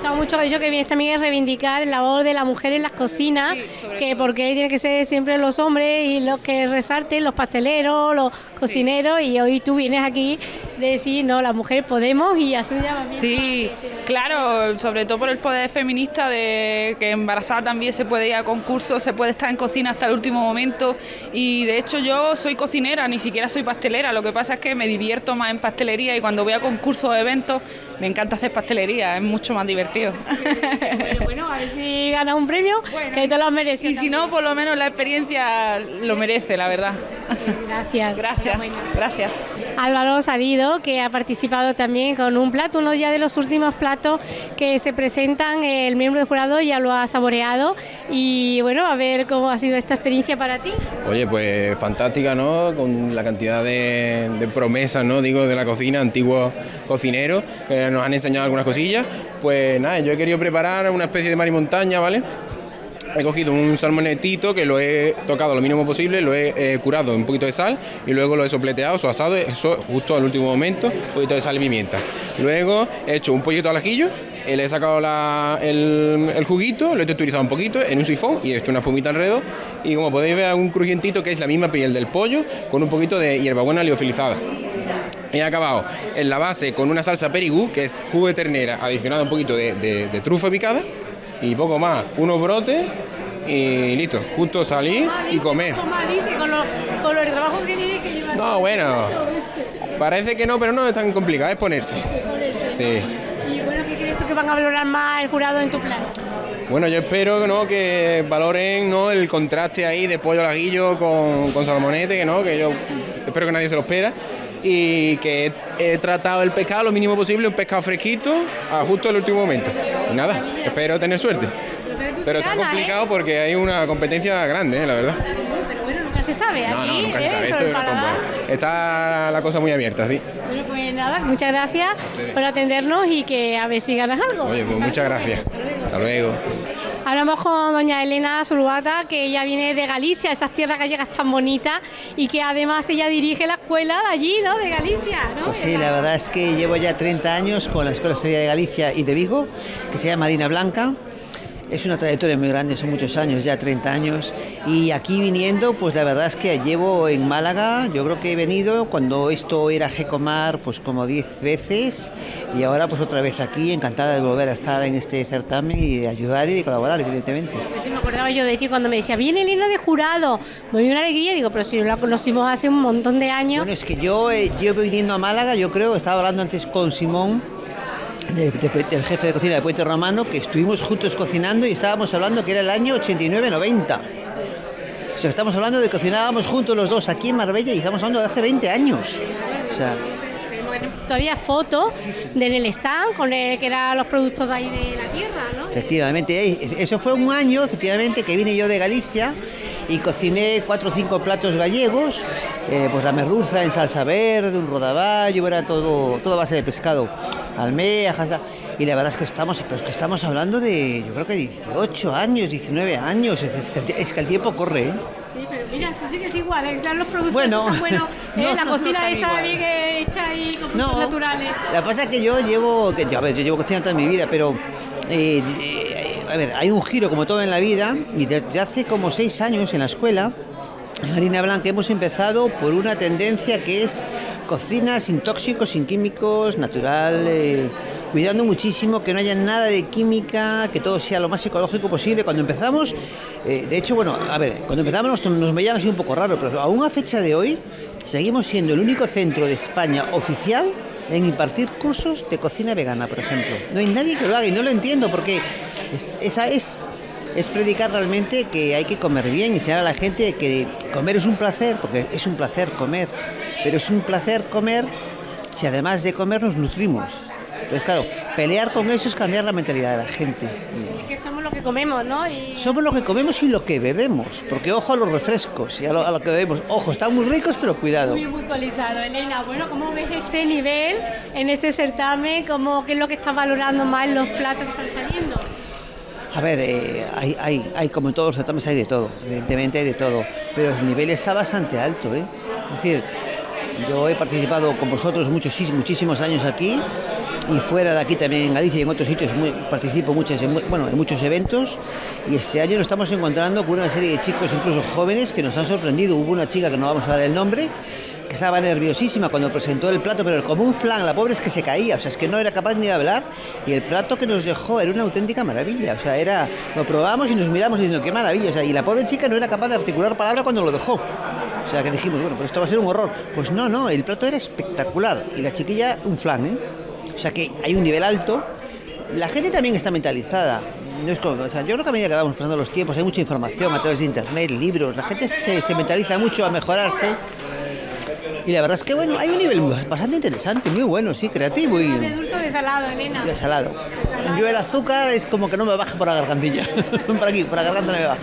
Gustado mucho que dicho que vienes también a reivindicar el labor de la mujer en las cocinas, que porque tiene que ser siempre los hombres y los que resalten, los pasteleros, los cocineros, y hoy tú vienes aquí de decir, no, las mujeres podemos y así ya Sí, claro, sobre todo por el poder feminista de que embarazada también se puede ir a concursos, se puede estar en cocina hasta el último momento y de hecho yo soy cocinera, ni siquiera soy pastelera, lo que pasa es que me divierto más en pastelería y cuando voy a concursos o eventos me encanta hacer pastelería, es mucho más divertido. bueno, a ver si ganas un premio, que te lo mereces. Y si no, por lo menos la experiencia lo merece, la verdad. Gracias. Gracias. Gracias. Álvaro Salido, que ha participado también con un plato, uno ya de los últimos platos que se presentan, el miembro del jurado ya lo ha saboreado y bueno, a ver cómo ha sido esta experiencia para ti. Oye, pues fantástica, ¿no? Con la cantidad de, promesas, ¿no? Digo, de la cocina, antiguos cocineros, que nos han enseñado algunas cosillas. Pues nada, yo he querido preparar una especie de mar y montaña, ¿vale? He cogido un salmonetito que lo he tocado lo mínimo posible, lo he eh, curado un poquito de sal y luego lo he sopleteado, su asado, eso justo al último momento, un poquito de sal y pimienta. Luego he hecho un pollito al ajillo, eh, le he sacado la- el, juguito, lo he texturizado un poquito en un sifón y he hecho una espumita alrededor. Y como podéis ver, un crujientito que es la misma piel del pollo con un poquito de hierbabuena liofilizada. He acabado en la base con una salsa perigú, que es jugo de ternera, adicionado un poquito de trufa picada y poco más, unos brotes y listo, justo salir y comer. ¿Cómo dice con, lo- con el trabajo que tiene que llevar? No, bueno, <laughs> parece que no, pero no es tan complicado, es ponerse. Sí. Y bueno, ¿qué crees tú que van a valorar más el jurado en tu plan? Bueno, yo espero que no, que valoren ¿no? el contraste ahí de pollo al aguillo con, con salmonete, que no, que yo espero que nadie se lo espera. Y que he, he tratado el pescado lo mínimo posible, un pescado fresquito, a justo el último momento. Y nada, espero tener suerte. Pero está complicado porque hay una competencia grande, ¿eh? la verdad. Pero bueno, nunca se sabe. No, aquí, no, nunca se ¿eh? sabe. Esto es una. Está la cosa muy abierta, sí. Bueno, pues nada, muchas gracias por atendernos y que a ver si ganas algo. Oye, pues muchas gracias. Hasta luego. Hablamos con doña Elena Zulubata, que ella viene de Galicia, esas tierras gallegas tan bonitas, y que además ella dirige la escuela de allí, ¿no? De Galicia, ¿no? Pues sí, la verdad es que llevo ya 30 años con la Escuela Seria de Galicia y de Vigo, que se llama Marina Blanca. Es una trayectoria muy grande, son muchos años, ya 30 años. Y aquí viniendo, pues la verdad es que llevo en Málaga, yo creo que he venido cuando esto era Gecomar, pues como 10 veces. Y ahora pues otra vez aquí, encantada de volver a estar en este certamen y de ayudar y de colaborar, evidentemente. Pues sí, me acordaba yo de ti cuando me decía, viene Elena de jurado. Me dio una alegría, digo, pero si la conocimos hace un montón de años. Bueno, es que yo eh, llevo viniendo a Málaga, yo creo, estaba hablando antes con Simón, de- de- del jefe de cocina de Puente Romano, que estuvimos juntos cocinando y estábamos hablando que era el año 89-90. O sea, estamos hablando de que cocinábamos juntos los dos aquí en Marbella y estamos hablando de hace 20 años. O sea, Todavía fotos de en el stand con el, que eran los productos de ahí de la tierra, ¿no? efectivamente, eso fue un año, efectivamente, que vine yo de Galicia y cociné cuatro o cinco platos gallegos, eh, pues la merluza en salsa verde, un rodaballo, era todo, todo base de pescado, almejas, y la verdad es que estamos, pero es que estamos hablando de, yo creo que 18 años, 19 años, es, es que, el, es que el tiempo corre, ¿eh? Sí, pero mira, tú sigues igual, ¿eh? Los productos Bueno. tan <laughs> buenos, ¿eh? No, la cocina no esa bien hecha ahí con productos naturales. La pasa es que yo llevo, que, a ver, yo llevo cocinando toda mi vida, pero eh, eh, a ver, hay un giro como todo en la vida y desde hace como seis años en la escuela, en Harina Blanca hemos empezado por una tendencia que es cocina sin tóxicos, sin químicos, natural, eh, cuidando muchísimo que no haya nada de química, que todo sea lo más ecológico posible. Cuando empezamos, eh, de hecho, bueno, a ver, cuando empezamos nos, nos así un poco raro, pero aún a fecha de hoy seguimos siendo el único centro de España oficial en impartir cursos de cocina vegana, por ejemplo. No hay nadie que lo haga y no lo entiendo porque es- esa es es predicar realmente que hay que comer bien, enseñar a la gente que comer es un placer, porque es un placer comer, pero es un placer comer si además de comer nos nutrimos. Entonces, claro, pelear con eso es cambiar la mentalidad de la gente. Es que somos lo que comemos, ¿no? Y Somos lo que comemos y lo que bebemos, porque ojo a los refrescos y a lo, a lo que bebemos. Ojo, están muy ricos, pero cuidado. muy puntualizado. Elena, bueno, ¿cómo ves este nivel en este certamen? ¿Cómo, ¿Qué es lo que estás valorando más en los platos que están saliendo? A ver, eh, hay, hay, hay, como en todos los certámenes hay de todo, evidentemente hay de todo, pero el nivel está bastante alto, ¿eh? Es decir, yo he participado con vosotros muchos, muchísimos años aquí y fuera de aquí también en Galicia y en otros sitios muy- participo en muchos eventos y este año nos estamos encontrando con una serie de chicos, incluso jóvenes, que nos han sorprendido. Hubo una chica que no vamos a dar el nombre, que estaba nerviosísima cuando presentó el plato, pero como un flan, la pobre es que se caía, o sea, es que no era capaz ni de hablar y el plato que nos dejó era una auténtica maravilla, o sea, era, lo probamos y nos miramos diciendo, qué maravilla, o sea, y la pobre chica no era capaz de articular palabra cuando lo dejó. O sea, que dijimos, bueno, pero esto va a ser un horror. Pues no, no, el plato era espectacular y la chiquilla un flan, ¿eh? O sea, que hay un nivel alto. La gente también está mentalizada. No es como- o sea, yo creo que a medida que vamos pasando los tiempos hay mucha información a través de internet, libros. La gente se, se mentaliza mucho a mejorarse. Y la verdad es que, bueno, hay un nivel bastante interesante, muy bueno, sí, creativo y, ¿De dulce o de salado, Elena? y salado. Yo el azúcar es como que no me baja por la gargantilla. <laughs> por aquí, por la garganta no me baja.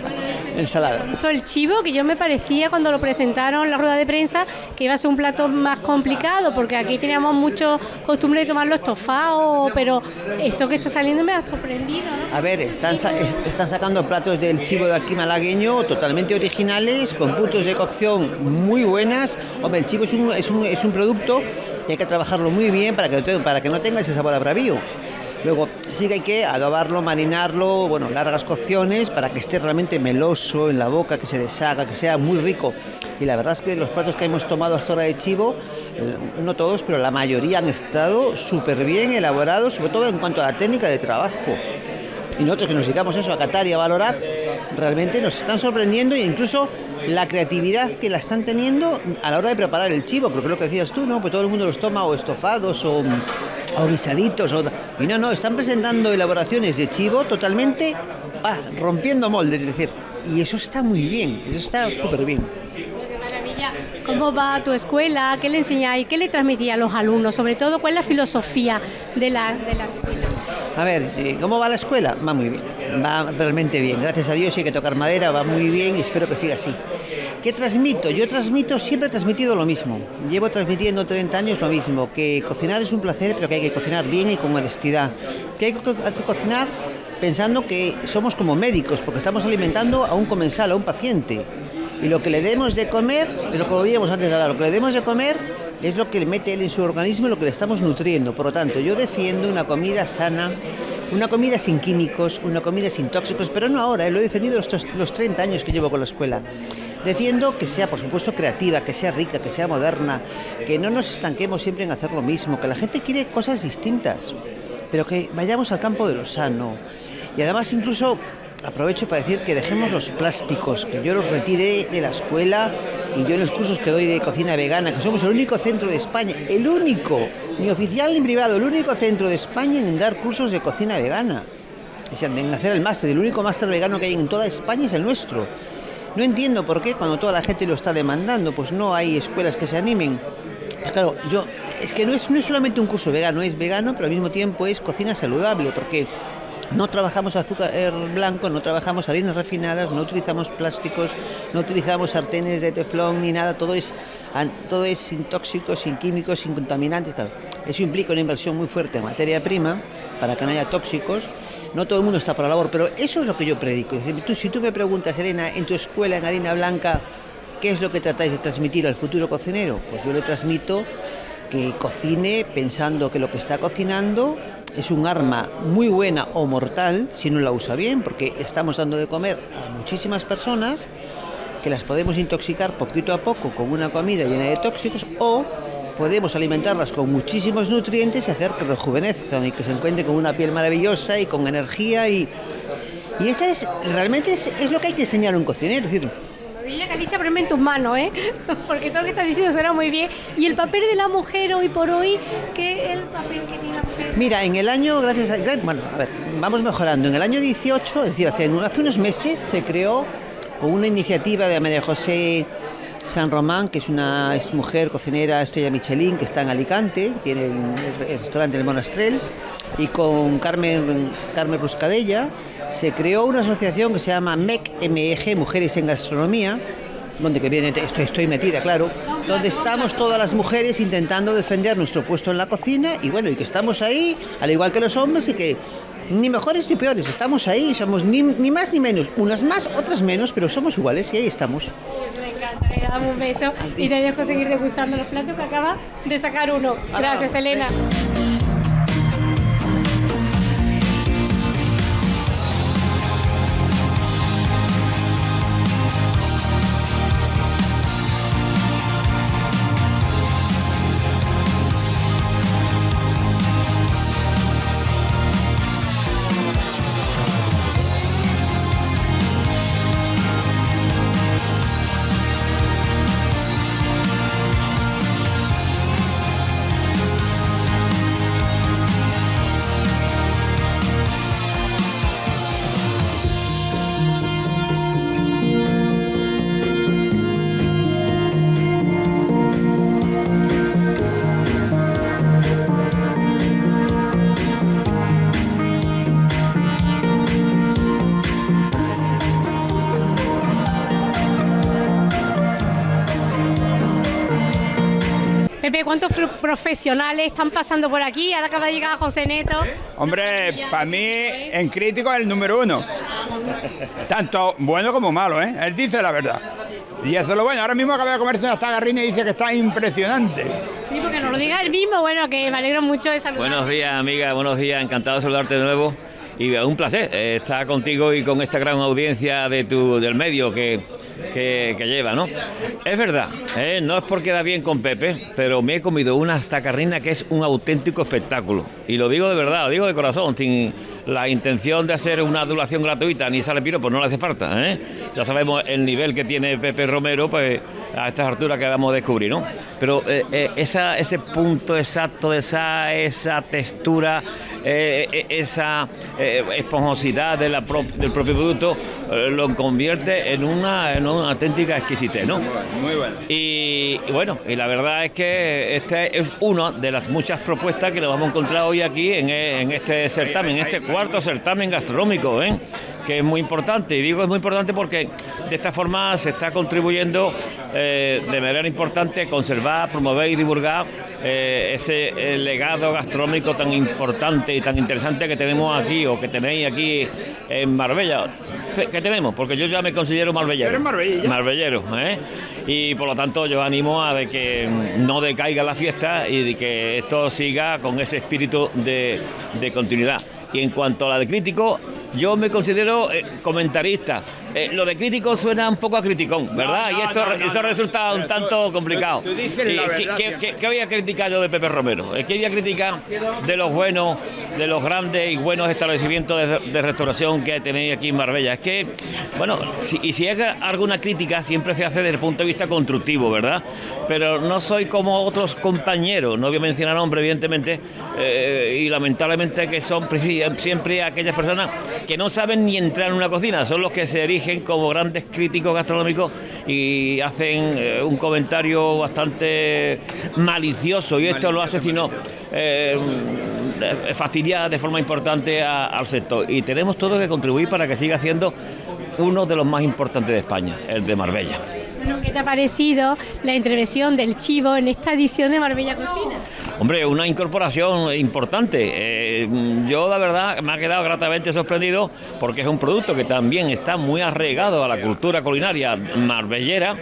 El salado. Esto el chivo, que yo me parecía cuando lo presentaron en la rueda de prensa que iba a ser un plato más complicado, porque aquí teníamos mucho costumbre de tomarlo estofado, pero esto que está saliendo me ha sorprendido, ¿no? A ver, están, sa- es- están sacando platos del chivo de aquí malagueño totalmente originales, con puntos de cocción muy buenas. Hombre, el chivo es un, es un, es un producto que hay que trabajarlo muy bien para que, para que no tenga ese sabor a bravío. Luego sí que hay que adobarlo, marinarlo, bueno, largas cocciones para que esté realmente meloso en la boca, que se deshaga, que sea muy rico. Y la verdad es que los platos que hemos tomado hasta ahora de chivo, eh, no todos, pero la mayoría han estado súper bien elaborados, sobre todo en cuanto a la técnica de trabajo y nosotros que nos dedicamos eso a catar y a valorar, realmente nos están sorprendiendo e incluso la creatividad que la están teniendo a la hora de preparar el chivo, porque es lo que decías tú, ¿no? Pues todo el mundo los toma o estofados o, o guisaditos, o, y no, no, están presentando elaboraciones de chivo totalmente ah, rompiendo moldes, es decir, y eso está muy bien, eso está súper bien. ¿Cómo va tu escuela? ¿Qué le enseñáis? ¿Qué le transmitís a los alumnos? Sobre todo, ¿cuál es la filosofía de la, de la escuela? A ver, eh, ¿cómo va la escuela? Va muy bien, va realmente bien. Gracias a Dios, hay que tocar madera, va muy bien y espero que siga así. ¿Qué transmito? Yo transmito, siempre he transmitido lo mismo. Llevo transmitiendo 30 años lo mismo, que cocinar es un placer, pero que hay que cocinar bien y con honestidad. Que hay que, hay que cocinar pensando que somos como médicos, porque estamos alimentando a un comensal, a un paciente. Y lo que le demos de comer, lo que lo antes de hablar, lo que le demos de comer es lo que le mete él en su organismo y lo que le estamos nutriendo. Por lo tanto, yo defiendo una comida sana, una comida sin químicos, una comida sin tóxicos, pero no ahora, eh, lo he defendido los, los 30 años que llevo con la escuela. Defiendo que sea, por supuesto, creativa, que sea rica, que sea moderna, que no nos estanquemos siempre en hacer lo mismo, que la gente quiere cosas distintas, pero que vayamos al campo de lo sano. Y además incluso aprovecho para decir que dejemos los plásticos, que yo los retiré de la escuela y yo en los cursos que doy de cocina vegana, que somos el único centro de España, el único, ni oficial ni privado, el único centro de España en dar cursos de cocina vegana. O en hacer el máster, el único máster vegano que hay en toda España es el nuestro. No entiendo por qué cuando toda la gente lo está demandando, pues no hay escuelas que se animen. Pues claro, yo es que no es, no es solamente un curso vegano, es vegano, pero al mismo tiempo es cocina saludable, porque no trabajamos azúcar blanco, no trabajamos harinas refinadas, no utilizamos plásticos, no utilizamos sartenes de teflón ni nada, todo es, todo es sin tóxicos, sin químicos, sin contaminantes. Eso implica una inversión muy fuerte en materia prima para que no haya tóxicos. No todo el mundo está por la labor, pero eso es lo que yo predico. Si tú me preguntas, Elena, en tu escuela en harina blanca, ¿qué es lo que tratáis de transmitir al futuro cocinero? Pues yo le transmito que cocine pensando que lo que está cocinando es un arma muy buena o mortal si no la usa bien, porque estamos dando de comer a muchísimas personas que las podemos intoxicar poquito a poco con una comida llena de tóxicos o podemos alimentarlas con muchísimos nutrientes y hacer que rejuvenezcan y que se encuentren con una piel maravillosa y con energía y, y eso es realmente es, lo que hay que enseñar a un cocinero, Villa Galicia, poneme en tus manos, ¿eh? <laughs> Porque todo lo que estás diciendo suena muy bien. Y el papel de la mujer hoy por hoy, ¿qué es el papel que tiene la mujer? Mira, en el año, gracias a... Bueno, a ver, vamos mejorando. En el año 18, es decir, hace, hace unos meses se creó una iniciativa de María José San Román, que es una es mujer cocinera estrella Michelin, que está en Alicante, tiene el, el restaurante del Monastrel, y con Carmen, Carmen Ruscadella se creó una asociación que se llama MEC, MEG, Mujeres en Gastronomía, donde que estoy, metida, claro, donde estamos todas las mujeres intentando defender nuestro puesto en la cocina y bueno, y que estamos ahí, al igual que los hombres, y que ni mejores ni peores, estamos ahí, somos ni más ni menos, unas más, otras menos, pero somos iguales y ahí estamos. Encanta, le damos un beso y te dejo seguir degustando los platos que acaba de sacar uno. Gracias, Elena. ¿Cuántos profesionales están pasando por aquí? Ahora acaba de llegar José Neto. Hombre, para mí en crítico es el número uno. Tanto bueno como malo, ¿eh? Él dice la verdad. Y eso es lo bueno. Ahora mismo acaba de comerse una tagarrina y dice que está impresionante. Sí, porque nos lo diga él mismo, bueno, que me alegro mucho de saludar. Buenos días, amiga, buenos días, encantado de saludarte de nuevo. Y un placer eh, estar contigo y con esta gran audiencia de tu, del medio que, que, lleva, ¿no? Es verdad, eh, no es porque da bien con Pepe, pero me he comido una tacarrina que es un auténtico espectáculo. Y lo digo de verdad, lo digo de corazón, sin la intención de hacer una adulación gratuita, ni sale piro, pues no le hace falta, ¿eh? Ya sabemos el nivel que tiene Pepe Romero, pues a estas alturas que vamos a descubrir, ¿no? Pero eh, ese punto exacto, esa, esa textura, eh, eh, esa eh, esponjosidad de la pro- del propio producto, eh, lo convierte en una, en una auténtica exquisitez, ¿no? Muy bueno. Y, y bueno, y la verdad es que este es una de las muchas propuestas que nos vamos a encontrar hoy aquí en, en este certamen, en este cuarto certamen gastronómico, que es muy importante. Y digo es muy importante porque de esta forma se está contribuyendo eh, de manera importante a conservar, promover y divulgar eh, ese legado gastronómico tan importante y tan interesante que tenemos aquí o que tenéis aquí en Marbella. ¿Qué tenemos? Porque yo ya me considero marbellero. ¿Eres? Marbellero, ¿eh? Y por lo tanto yo animo a de que no decaiga la fiesta y de que esto siga con ese espíritu de, de continuidad. Y en cuanto a la de crítico, yo me considero eh, comentarista. Eh, lo de crítico suena un poco a criticón, ¿verdad? No, y esto, no, eso resulta un tanto tú- complicado. tú dices ¿Y la qué- verdad qué, qué- qué voy a criticar yo de Pepe Romero? Eh, ¿Qué voy a criticar de los buenos, de los grandes y buenos establecimientos de, de restauración que tenéis aquí en Marbella? Es que, bueno, si- y si es alguna crítica, siempre se hace desde el punto de vista constructivo, ¿verdad? Pero no soy como otros compañeros, no voy a mencionar nombres, evidentemente, eh, y lamentablemente que son siempre aquellas personas que no saben ni entrar en una cocina, son los que se erigen erigen como grandes críticos gastronómicos y hacen eh, un comentario bastante malicioso y esto lo hace sino eh, fastidiar de forma importante al sector y tenemos todo que contribuir para que siga siendo uno de los más importantes de España, el de Marbella. Bueno, ¿Qué te ha parecido la intervención del chivo en esta edición de Marbella Cocina? Hombre, una incorporación importante. Eh, yo, la verdad, me ha quedado gratamente sorprendido porque es un producto que también está muy arraigado a la cultura culinaria marbellera.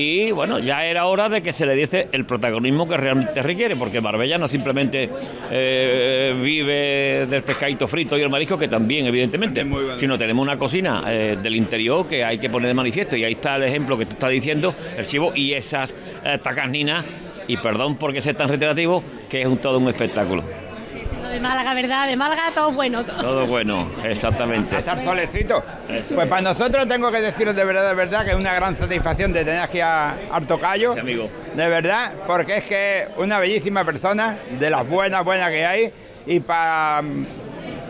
Y bueno, ya era hora de que se le diese el protagonismo que realmente requiere, porque Marbella no simplemente eh, vive del pescadito frito y el marisco, que también, evidentemente, sino tenemos una cocina eh, del interior que hay que poner de manifiesto. Y ahí está el ejemplo que tú estás diciendo, el chivo y esas eh, tacarninas y perdón porque sea tan reiterativo, que es un, todo un espectáculo. De Málaga, ¿verdad? De Málaga todo bueno. todo. Todo bueno, exactamente. estar solecito. Pues para nosotros tengo que deciros de verdad, de verdad, que es una gran satisfacción de tener aquí a Artocayo. amigo. De verdad, porque es que es una bellísima persona, de las buenas, buenas que hay, y para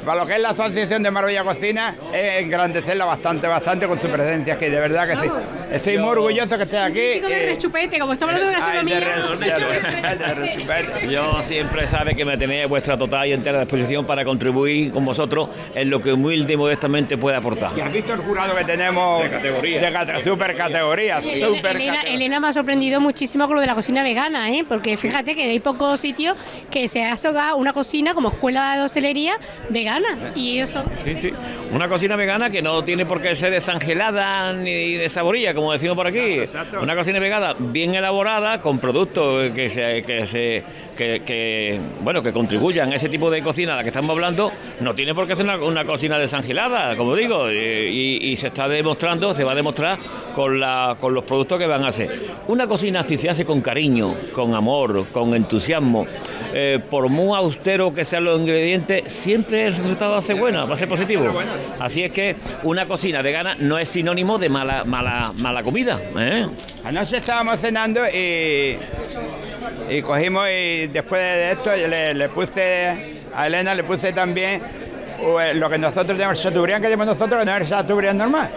para lo que es la Asociación de Marbella Cocina, es engrandecerla bastante, bastante con su presencia aquí, de verdad que sí. Estoy muy orgulloso que estés aquí. Chico de eh, rechupete, como estamos hablando de Ay, de gastronomía. res- de rechupete. Yo siempre sabe que me tenéis a vuestra total y entera disposición para contribuir con vosotros en lo que humilde y modestamente pueda aportar. ¿Y has visto el jurado que tenemos? De categoría. De cate- super categoría, Elena, super Elena- categoría. Elena me ha sorprendido muchísimo con lo de la cocina vegana, ¿eh? porque fíjate que hay pocos sitios que se hace una cocina como escuela de hostelería vegana y ellos son Sí, sí. Una cocina vegana que no tiene por qué ser desangelada ni desaborilla, como decimos por aquí. Una cocina vegana bien elaborada, con productos que se, que se que, que, bueno que contribuyan a ese tipo de cocina a la que estamos hablando, no tiene por qué ser una, una cocina desangelada, como digo, y, y se está demostrando, se va a demostrar con, la, con los productos que van a hacer. Una cocina si se hace con cariño, con amor, con entusiasmo, eh, por muy austero que sean los ingredientes, siempre el resultado va a ser bueno, va a ser positivo. Así es que una cocina vegana no es sinónimo de mala, mala, mala comida. ¿eh? Anoche estábamos cenando y, y cogimos y después de esto le, le puse a Elena le puse también lo que nosotros tenemos, el chateaubriand que tenemos nosotros, no es el chateaubriand normal.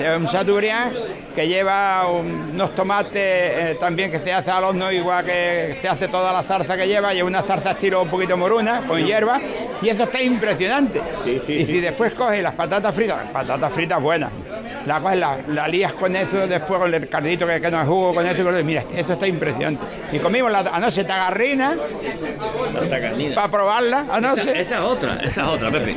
Es un chateaubriand que lleva un- unos tomates eh, también que se hace al horno, igual que se hace toda la zarza que lleva, y una zarza estilo un poquito moruna, con hierba, y eso está impresionante. y si después coges las patatas fritas, patatas fritas buenas, la coges, la, la lías con eso, después con el cardito que, que no es jugo, con esto y con mira, eso está impresionante. Y comimos la anoche tagarrina para probarla anoche. Esa, esa es otra, esa es otra, Pepe.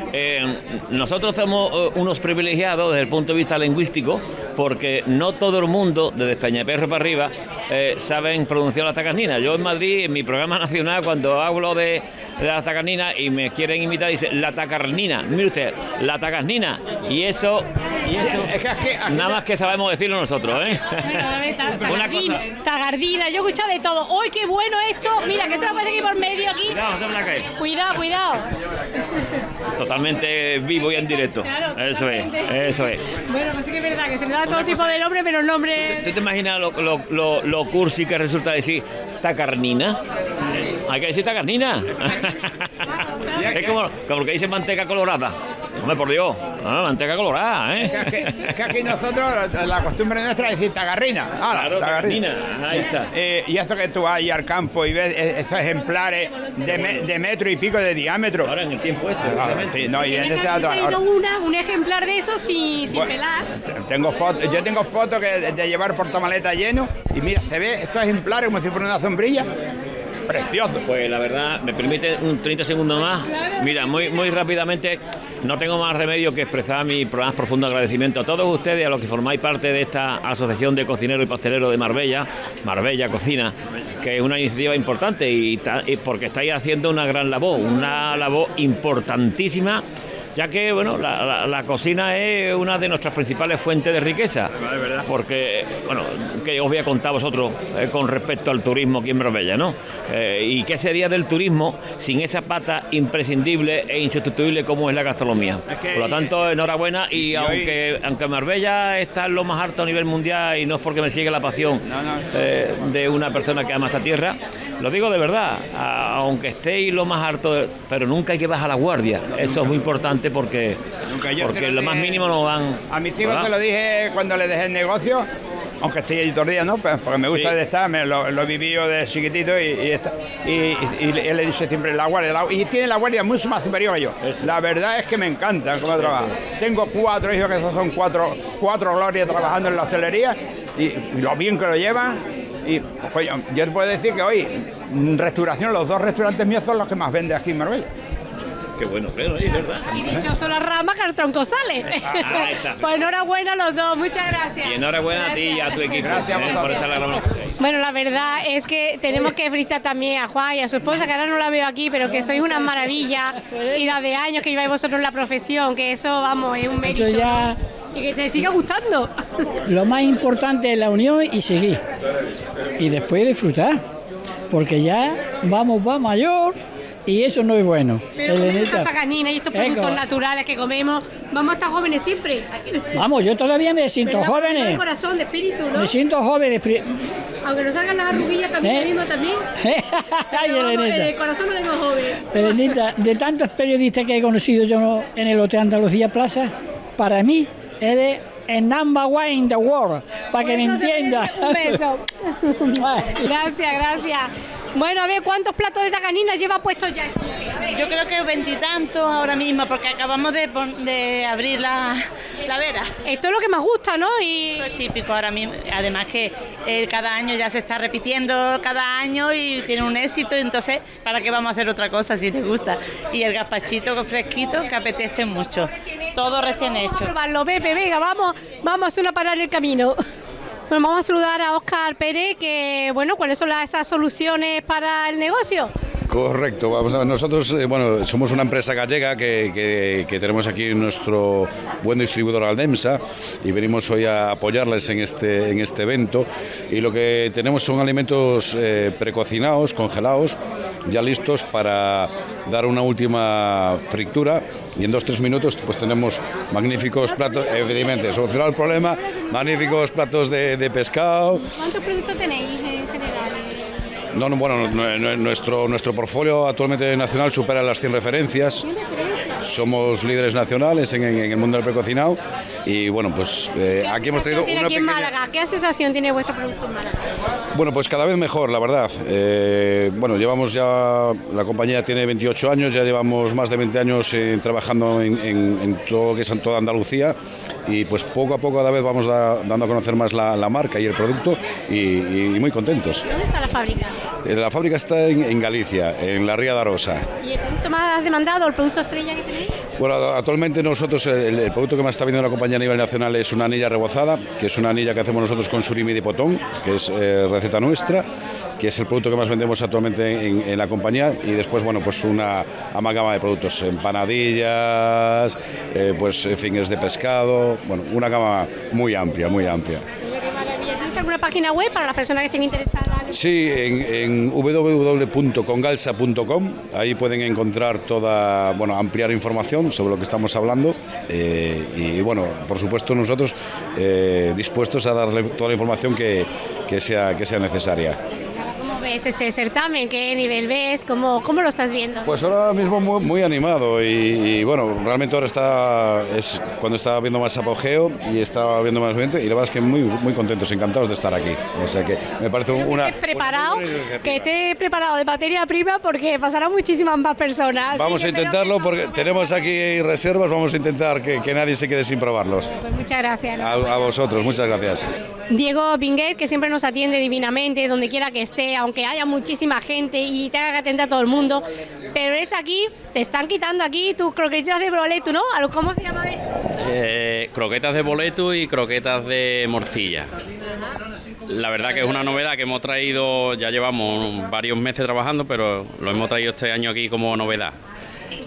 Eh, nosotros somos eh, unos privilegiados desde el punto de vista lingüístico porque no todo el mundo, desde Peñaperro para arriba, eh, saben pronunciar la tacarnina. Yo en Madrid, en mi programa nacional, cuando hablo de, de la tacarnina y me quieren imitar, dice la tacarnina. Mire usted, la tacarnina. Y eso, y eso nada más que sabemos decirlo nosotros, ¿eh? <laughs> Una Tagardina, tagardina, yo he escuchado de todo. ¡Uy, qué bueno esto! Mira, que se lo pasa aquí por medio aquí. Cuidado. Cuidado, cuidado. Totalmente vivo y en directo. Claro, Eso es, eso es. Bueno, pues sí que es verdad que se le da todo tipo de nombre, pero el nombre. ¿Tú te imaginas lo, lo, lo, lo cursi que resulta decir tacarnina? Hay que decir tacarnina. es como, como lo que dice manteca colorada. Hombre, por Dios. Ah, manteca colorada, ¿eh? Es que, es que aquí nosotros, la, la costumbre nuestra es decir tagarrina. ¡Hala, Claro, tagarrina, ahí está. Eh, y esto que tú vas ahí al campo y ves eh, esos ejemplares de, me- de metro y pico de diámetro. Ahora en el tiempo este, sí, no, y en este otro- ahora- una, un ejemplar de eso sin, sin Bueno. pelar. Tengo fotos, yo tengo fotos que de, de llevar portamaleta lleno y mira, se ve estos ejemplares como si fuera una sombrilla. Precioso. Pues la verdad, me permite un 30 segundos más. Mira, muy, muy rápidamente, no tengo más remedio que expresar mi profundo agradecimiento a todos ustedes, a los que formáis parte de esta Asociación de Cocineros y Pasteleros de Marbella, Marbella Cocina, que es una iniciativa importante y, ta- y porque estáis haciendo una gran labor, una labor importantísima. Ya que bueno, la, la- la cocina es una de nuestras principales fuentes de riqueza. Porque, bueno, que os voy a contar a vosotros eh, con respecto al turismo aquí en Marbella, ¿no? Eh, ¿Y qué sería del turismo sin esa pata imprescindible e insustituible como es la gastronomía? Por lo tanto, enhorabuena y aunque, aunque Marbella está en lo más alto a nivel mundial y no es porque me sigue la pasión eh, de una persona que ama esta tierra, lo digo de verdad, a- aunque estéis lo más alto, pero nunca hay que bajar la guardia. Eso es muy importante gente porque, yo porque lo más mínimo nos dan. A mis hijos ¿verdad? se lo dije cuando les dejé el negocio, aunque estoy allí todo el día, ¿no? Pues porque me gusta Sí. de estar, me lo, lo viví yo de chiquitito y, y, él le dice siempre la guardia. la- y tiene la guardia mucho más superior que yo. La verdad es que me encanta cómo trabaja. Tengo cuatro hijos que son cuatro, cuatro glorias trabajando en la hostelería y, lo bien que lo llevan. Y coño, yo te puedo decir que hoy, en restauración, los dos restaurantes míos son los que más vende aquí en Marbella. Qué bueno, pero es verdad. Y dichoso la rama que el tronco sale. Ah, ahí está. <laughs> pues enhorabuena a los dos, muchas gracias. Y enhorabuena a ti y a tu equipo Gracias eh, por esa Bueno, la verdad es que tenemos que felicitar también a Juan y a su esposa, que ahora no la veo aquí, pero que sois una maravilla y la de años que lleváis vosotros en la profesión, que eso, vamos, es un mérito. Ya- ¿no? Y que te siga gustando. <laughs> Lo más importante es la unión y seguir. Y después disfrutar. Porque ya vamos, va mayor y eso no es bueno. Pero Elenita. tanta canina y estos Eco. productos naturales que comemos, vamos a estar jóvenes siempre. Vamos, yo todavía me siento ¿Verdad? De corazón, de espíritu, ¿no? Me siento joven. pri- Aunque nos salgan las arruguillas también ¿Eh? mismo también. <laughs> Ay, vamos, en el corazón lo tenemos joven. Elenita, de tantos periodistas que he conocido yo en el Hotel Andalucía Plaza, para mí eres el number one in the world, para que me merece Un beso. <laughs> <laughs> gracias, gracias. Bueno, a ver, ¿cuántos platos de tacanina lleva puestos ya? Yo creo que veintitantos ahora mismo, porque acabamos de, abrir la, la vera. Esto es lo que más gusta, ¿no? Y... Esto es típico ahora mismo. Además que eh, cada año ya se está repitiendo cada año y tiene un éxito, entonces, ¿para qué vamos a hacer otra cosa si te gusta? Y el gazpachito fresquito que apetece mucho. Todo recién Vamos a hecho. probarlo, Pepe, venga, vamos, vamos a hacer una parada en el camino. Bueno, vamos a saludar a Óscar Pérez, que, bueno, ¿cuáles son las, esas soluciones para el negocio? Correcto, vamos a nosotros eh, bueno, somos una empresa gallega que, que- que tenemos aquí nuestro buen distribuidor Aldemsa y venimos hoy a apoyarles en este, en este evento y lo que tenemos son alimentos eh, precocinados, congelados, ya listos para dar una última fritura y en dos tres minutos pues tenemos magníficos platos, evidentemente, solucionado el problema, magníficos platos de, de pescado, ¿Cuántos productos tenéis en general? no, no, bueno, nu- nu- nuestro, nuestro portfolio actualmente nacional supera las 100 referencias. Somos líderes nacionales en, en- en el mundo del precocinado y bueno, pues eh, aquí hemos traído tiene una aquí en pequeña... Málaga? ¿Qué aceptación tiene vuestro producto en Málaga? Bueno, pues cada vez mejor, la verdad. Eh, bueno, llevamos ya, la compañía tiene 28 años, ya llevamos más de 20 años eh, trabajando en, todo lo que es en toda Andalucía y pues poco a poco cada vez vamos da- dando a conocer más la, la marca y el producto y, y muy contentos. ¿Dónde está la fábrica? La fábrica está en, Galicia, en la Ría de Arosa. ¿Y el producto más demandado, el producto estrella que tenéis? Bueno, actualmente nosotros el, producto que más está vendiendo la compañía a nivel nacional es una anilla rebozada, que es una anilla que hacemos nosotros con surimi de potón, que es eh, receta nuestra, que es el producto que más vendemos actualmente en, en la compañía y después, bueno, pues una amalgama de productos, empanadillas, eh, pues eh, fingers de pescado, bueno, una gama muy amplia, muy amplia. Mira qué maravilla. ¿Tienes alguna página web para las personas que estén interesadas? Sí, en, www.congalsa.com, ahí pueden encontrar toda, bueno, ampliar información sobre lo que estamos hablando eh, y, bueno, por supuesto nosotros eh, dispuestos a darle toda la información que, que sea, que sea necesaria. ¿Cómo ves este certamen? ¿Qué nivel ves? ¿Cómo, cómo lo estás viendo? Pues ahora mismo muy, muy animado y, y, bueno, realmente ahora está, es cuando está viendo más apogeo y está viendo más gente y la verdad es que muy, muy contentos, encantados de estar aquí. O sea que me parece una... estés preparado, que esté preparado de materia prima porque pasarán muchísimas más personas. Vamos a que intentarlo porque tenemos aquí reservas, vamos a intentar que, que nadie se quede sin probarlos. Pues muchas gracias. A, a vosotros, muchas gracias. Diego Pinguet, que siempre nos atiende divinamente, donde quiera que esté, aunque haya muchísima gente y tenga que atender a todo el mundo. Pero está aquí, te están quitando aquí tus croquetitas de broleto, ¿no? ¿A lo- ¿Cómo se llama esto? Eh, croquetas de boleto y croquetas de morcilla. La verdad que es una novedad que hemos traído, ya llevamos varios meses trabajando, pero lo hemos traído este año aquí como novedad.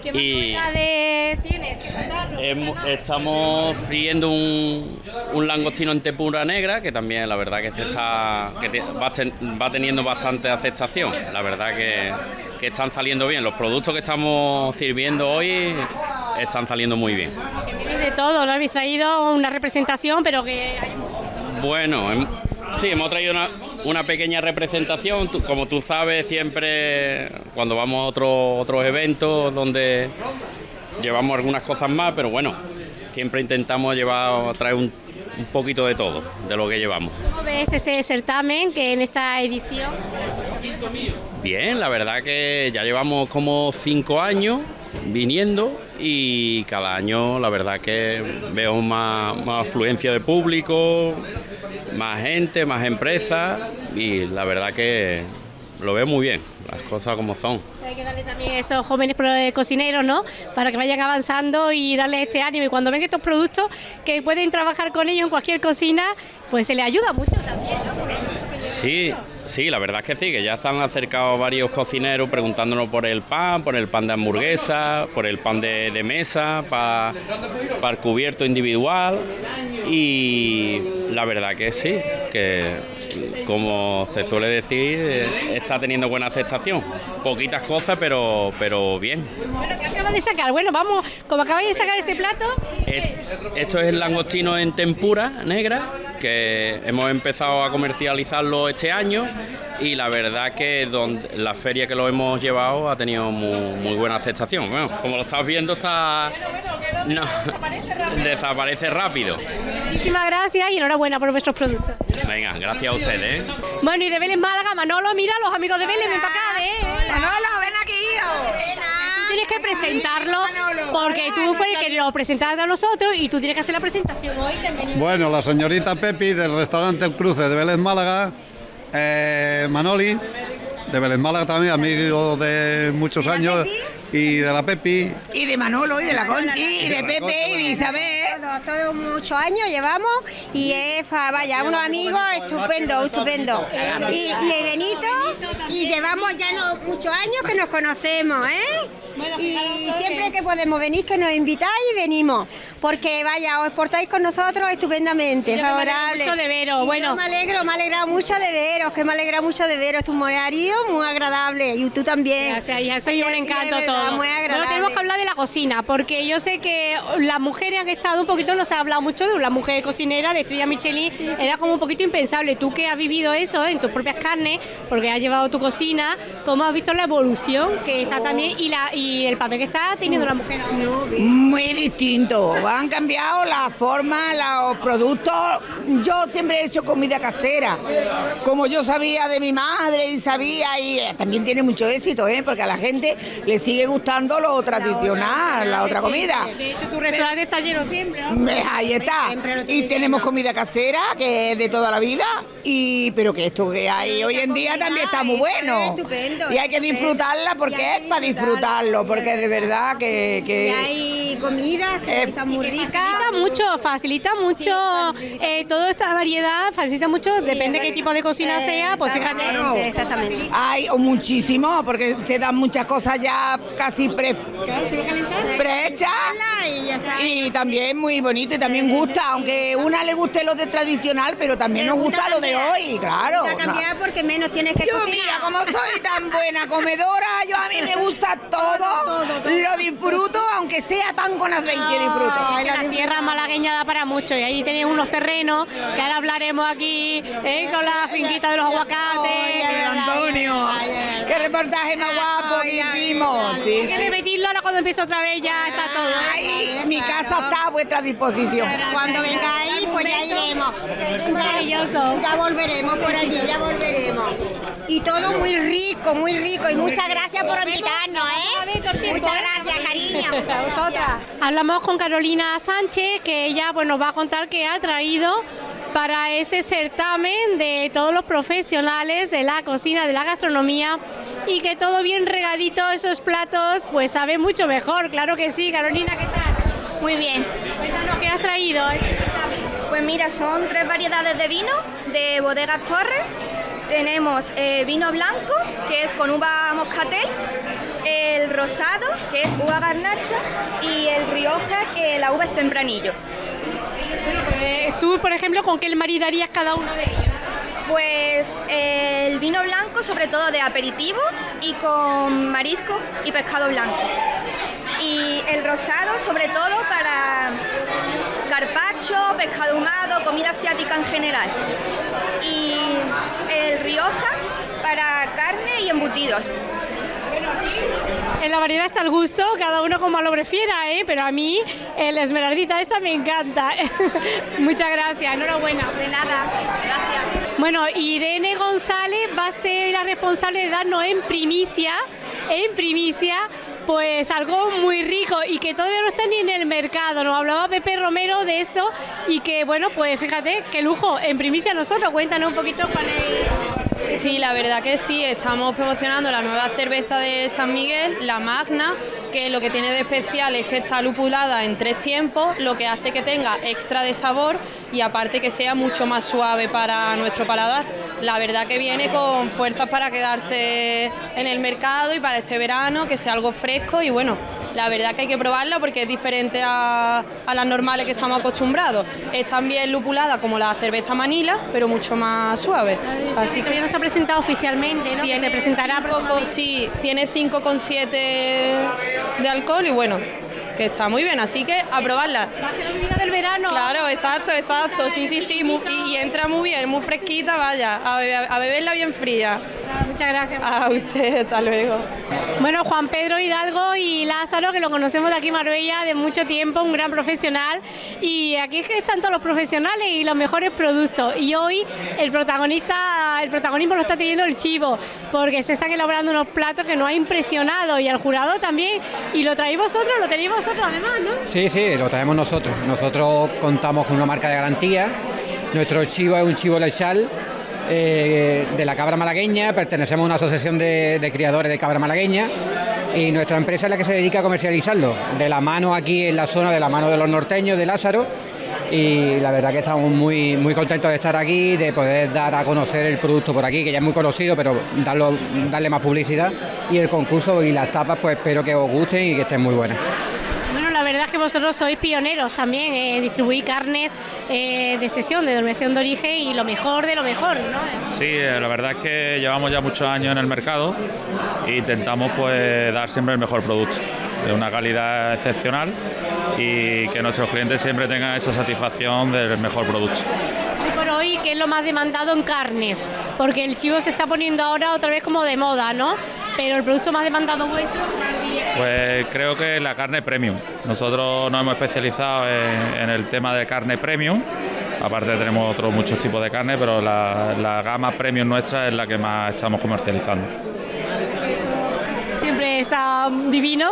¿Qué más Y- novedades tienes? que contarnos? Hem- estamos friendo un, un langostino en tempura negra, que también la verdad que, está, que te- va, ten- va teniendo bastante aceptación. La verdad que, que están saliendo bien. Los productos que estamos sirviendo hoy están saliendo muy bien. De todo, ¿no? Habéis traído una representación, pero que hay muchísimo. Bueno, hem- sí, hemos traído una, una pequeña representación. Como tú sabes, siempre cuando vamos a otro- otros eventos donde llevamos algunas cosas más, pero bueno, siempre intentamos llevar, traer un, un poquito de todo, de lo que llevamos. ¿Cómo ves este certamen que en esta edición? Bien, la verdad que ya llevamos como cinco años viniendo y cada año la verdad que veo más, más afluencia de público, más gente, más empresas y la verdad que lo veo muy bien, las cosas como son. Hay que darle también a estos jóvenes eh, cocineros, ¿no? Para que vayan avanzando y darles este ánimo. Y cuando ven estos productos que pueden trabajar con ellos en cualquier cocina, pues se les ayuda mucho también, ¿no? Sí, sí, la verdad es que sí, que ya se han acercado varios cocineros preguntándonos por el pan, por el pan de hamburguesa, por el pan de, de mesa, para el cubierto individual y la verdad que sí, que como se suele decir, está teniendo buena aceptación. Poquitas cosas, pero, pero bien. Bueno, ¿qué acaban de sacar? Bueno, vamos, como acabáis de sacar este plato, Eh, Esto es el langostino en tempura negra, que hemos empezado a comercializarlo este año y la verdad que donde, la feria que lo hemos llevado ha tenido muy, muy buena aceptación. Bueno, como lo estás viendo está... No, desaparece rápido. muchísimas gracias y enhorabuena por vuestros productos. Venga, gracias a ustedes. ¿eh? Bueno, y de Vélez Málaga, Manolo, mira, los amigos de Vélez, ven para acá, ¿eh? Manolo, ven aquí. Tú tienes que presentarlo porque tú fueres el que lo presentaste a nosotros y tú tienes que hacer la presentación hoy también. Bueno, la señorita Pepi del restaurante El Cruce de Vélez Málaga, eh, Manoli de Vélez Málaga también, amigo de muchos años, y de la Pepi. Y de Manolo, y de la Conchi, y de Pepe, y de Isabel. Todos, todos muchos años llevamos y es, fa- vaya, unos amigos estupendo, estupendo. Y, y Benito, y llevamos ya no, muchos años que nos conocemos, ¿eh? Y siempre que podemos venir, que nos invitáis y venimos. Porque vaya, os portáis con nosotros estupendamente, Yo me alegro favorable. mucho de veros, Y bueno. yo me alegro, me alegra mucho de veros, que me alegra mucho de veros. Tu marido muy agradable y tú también. Gracias, hija, soy un encanto verdad, todo. Muy agradable. Bueno, tenemos que hablar de la cocina, porque yo sé que las mujeres han estado un poquito, no se ha hablado mucho de la mujer cocinera, de Estrella Michelin, era como un poquito impensable. Tú que has vivido eso en tus propias carnes, porque has llevado tu cocina, ¿cómo has visto la evolución que está también y, la, y el papel que está teniendo la mujer? Muy distinto. Han cambiado la forma, los productos. Yo siempre he hecho comida casera. Como yo sabía de mi madre y sabía, y eh, también tiene mucho éxito, ¿eh? porque a la gente le sigue gustando lo tradicional, la otra comida. De hecho, tu restaurante está lleno siempre, ¿no? Ahí está. Y tenemos comida casera, que es de toda la vida, y pero que esto que hay hoy en día también está muy bueno. estupendo, Y hay que disfrutarla porque es para disfrutarlo, porque de verdad que... que Y hay comida que está muy rica. Facilita mucho, facilita mucho eh, toda esta variedad, facilita mucho, depende qué tipo de cocina sea, pues fíjate. Exactamente. Hay o muchísimo, porque se dan muchas cosas ya casi pre, prehechas Y ya está. y también muy bonito y también gusta, aunque una le guste lo de tradicional, pero también nos gusta lo de hoy, claro. Gusta cambiar porque menos tienes que Yo cocinar. mira, como soy tan <laughs> buena comedora, yo a mí me gusta todo, lo disfruto, aunque sea pan con aceite, disfruto. Ay, la tierra malagueña da para mucho y ahí tenéis unos terrenos que ahora hablaremos aquí eh, con la finquita de los aguacates. Antonio, qué reportaje más guapo que hicimos. Sí, Hay que repetirlo ahora cuando empiece otra vez ya está todo. Ay, mi casa está a vuestra disposición. Cuando vengáis, pues ya iremos. Maravilloso. Ya volveremos por allí, ya volveremos. Y todo muy rico, muy rico. Y muchas gracias por invitarnos, ¿eh? Muchas gracias, cariño. Muchas vosotras. Hablamos con Carolina Sánchez, que ella pues, nos va a contar que ha traído para este certamen de todos los profesionales de la cocina, de la gastronomía y que todo bien regadito, esos platos, pues sabe mucho mejor. Claro que sí, Carolina, ¿qué tal? Muy bien. Cuéntanos, ¿qué has traído a este certamen? Pues mira, son tres variedades de vino de Bodegas Torres. Tenemos eh, vino blanco, que es con uva moscatel, el rosado, que es uva garnacha, y el rioja, que la uva es tempranillo. Eh, Tú, por ejemplo, ¿con qué maridarías cada uno de ellos? Pues eh, el vino blanco, sobre todo de aperitivo, y con marisco y pescado blanco. Y el rosado, sobre todo para carpaccio, pescado ahumado, comida asiática en general. Y el rioja para carne y embutidos. En la variedad está el gusto, cada uno como lo prefiera, ¿eh? pero a mí el esmeraldita esta me encanta. <laughs> Muchas gracias, enhorabuena. De nada, gracias. Bueno, Irene González va a ser la responsable de darnos en primicia, en primicia, pues algo muy rico y que todavía no está ni en el mercado. Nos hablaba Pepe Romero de esto y que, bueno, pues fíjate, qué lujo, en primicia nosotros. Cuéntanos un poquito cuál es. Sí, la verdad que sí, estamos promocionando la nueva cerveza de San Miguel, la Magna, que lo que tiene de especial es que está lupulada en tres tiempos, lo que hace que tenga extra de sabor y aparte que sea mucho más suave para nuestro paladar. La verdad que viene con fuerzas para quedarse en el mercado y para este verano, que sea algo fresco y bueno, la verdad que hay que probarla porque es diferente a, a las normales que estamos acostumbrados. Es también lupulada como la cerveza Manila, pero mucho más suave. Así que no se ha presentado oficialmente, ¿no? Que se presentará sí, tiene 5,7 de alcohol y bueno, que está muy bien, así que a probarla. Va a ser día del verano. Claro, exacto, exacto, sí, sí, sí, muy- y, y entra muy bien, muy fresquita, vaya, a, bebe- a beberla bien fría. Muchas gracias. A usted, hasta luego. Bueno, Juan Pedro Hidalgo y Lázaro, que lo conocemos de aquí en Marbella de mucho tiempo, un gran profesional. Y aquí es que están todos los profesionales y los mejores productos. Y hoy el protagonista, el protagonismo lo está teniendo el chivo, porque se están elaborando unos platos que nos ha impresionado y al jurado también. Y lo traéis vosotros, lo tenéis vosotros además, ¿no? Sí, sí, lo traemos nosotros. Nosotros contamos con una marca de garantía. Nuestro chivo es un chivo lechal eh, de la cabra malagueña. Pertenecemos a una asociación de, criadores de cabra malagueña. Y nuestra empresa es la que se dedica a comercializarlo. De la mano aquí en la zona, de la mano de los norteños, de Lázaro. Y la verdad que estamos muy, muy contentos de estar aquí, de poder dar a conocer el producto por aquí, que ya es muy conocido, pero darlo, darle más publicidad. Y el concurso y las tapas, pues espero que os gusten y que estén muy buenas. Verdad es que vosotros sois pioneros también, eh, distribuís carnes eh, de sesión, de denominación de origen y lo mejor de lo mejor, ¿no? Sí, eh, la verdad es que llevamos ya muchos años en el mercado e intentamos pues dar siempre el mejor producto, de una calidad excepcional y que nuestros clientes siempre tengan esa satisfacción del mejor producto. Por hoy, ¿qué es lo más demandado en carnes? Porque el chivo se está poniendo ahora otra vez como de moda, ¿no? Pero el producto más demandado vuestro, Pues creo que la carne premium. Nosotros nos hemos especializado en, en el tema de carne premium. Aparte tenemos otros muchos tipos de carne, pero la, la gama premium nuestra es la que más estamos comercializando. siempre está divino,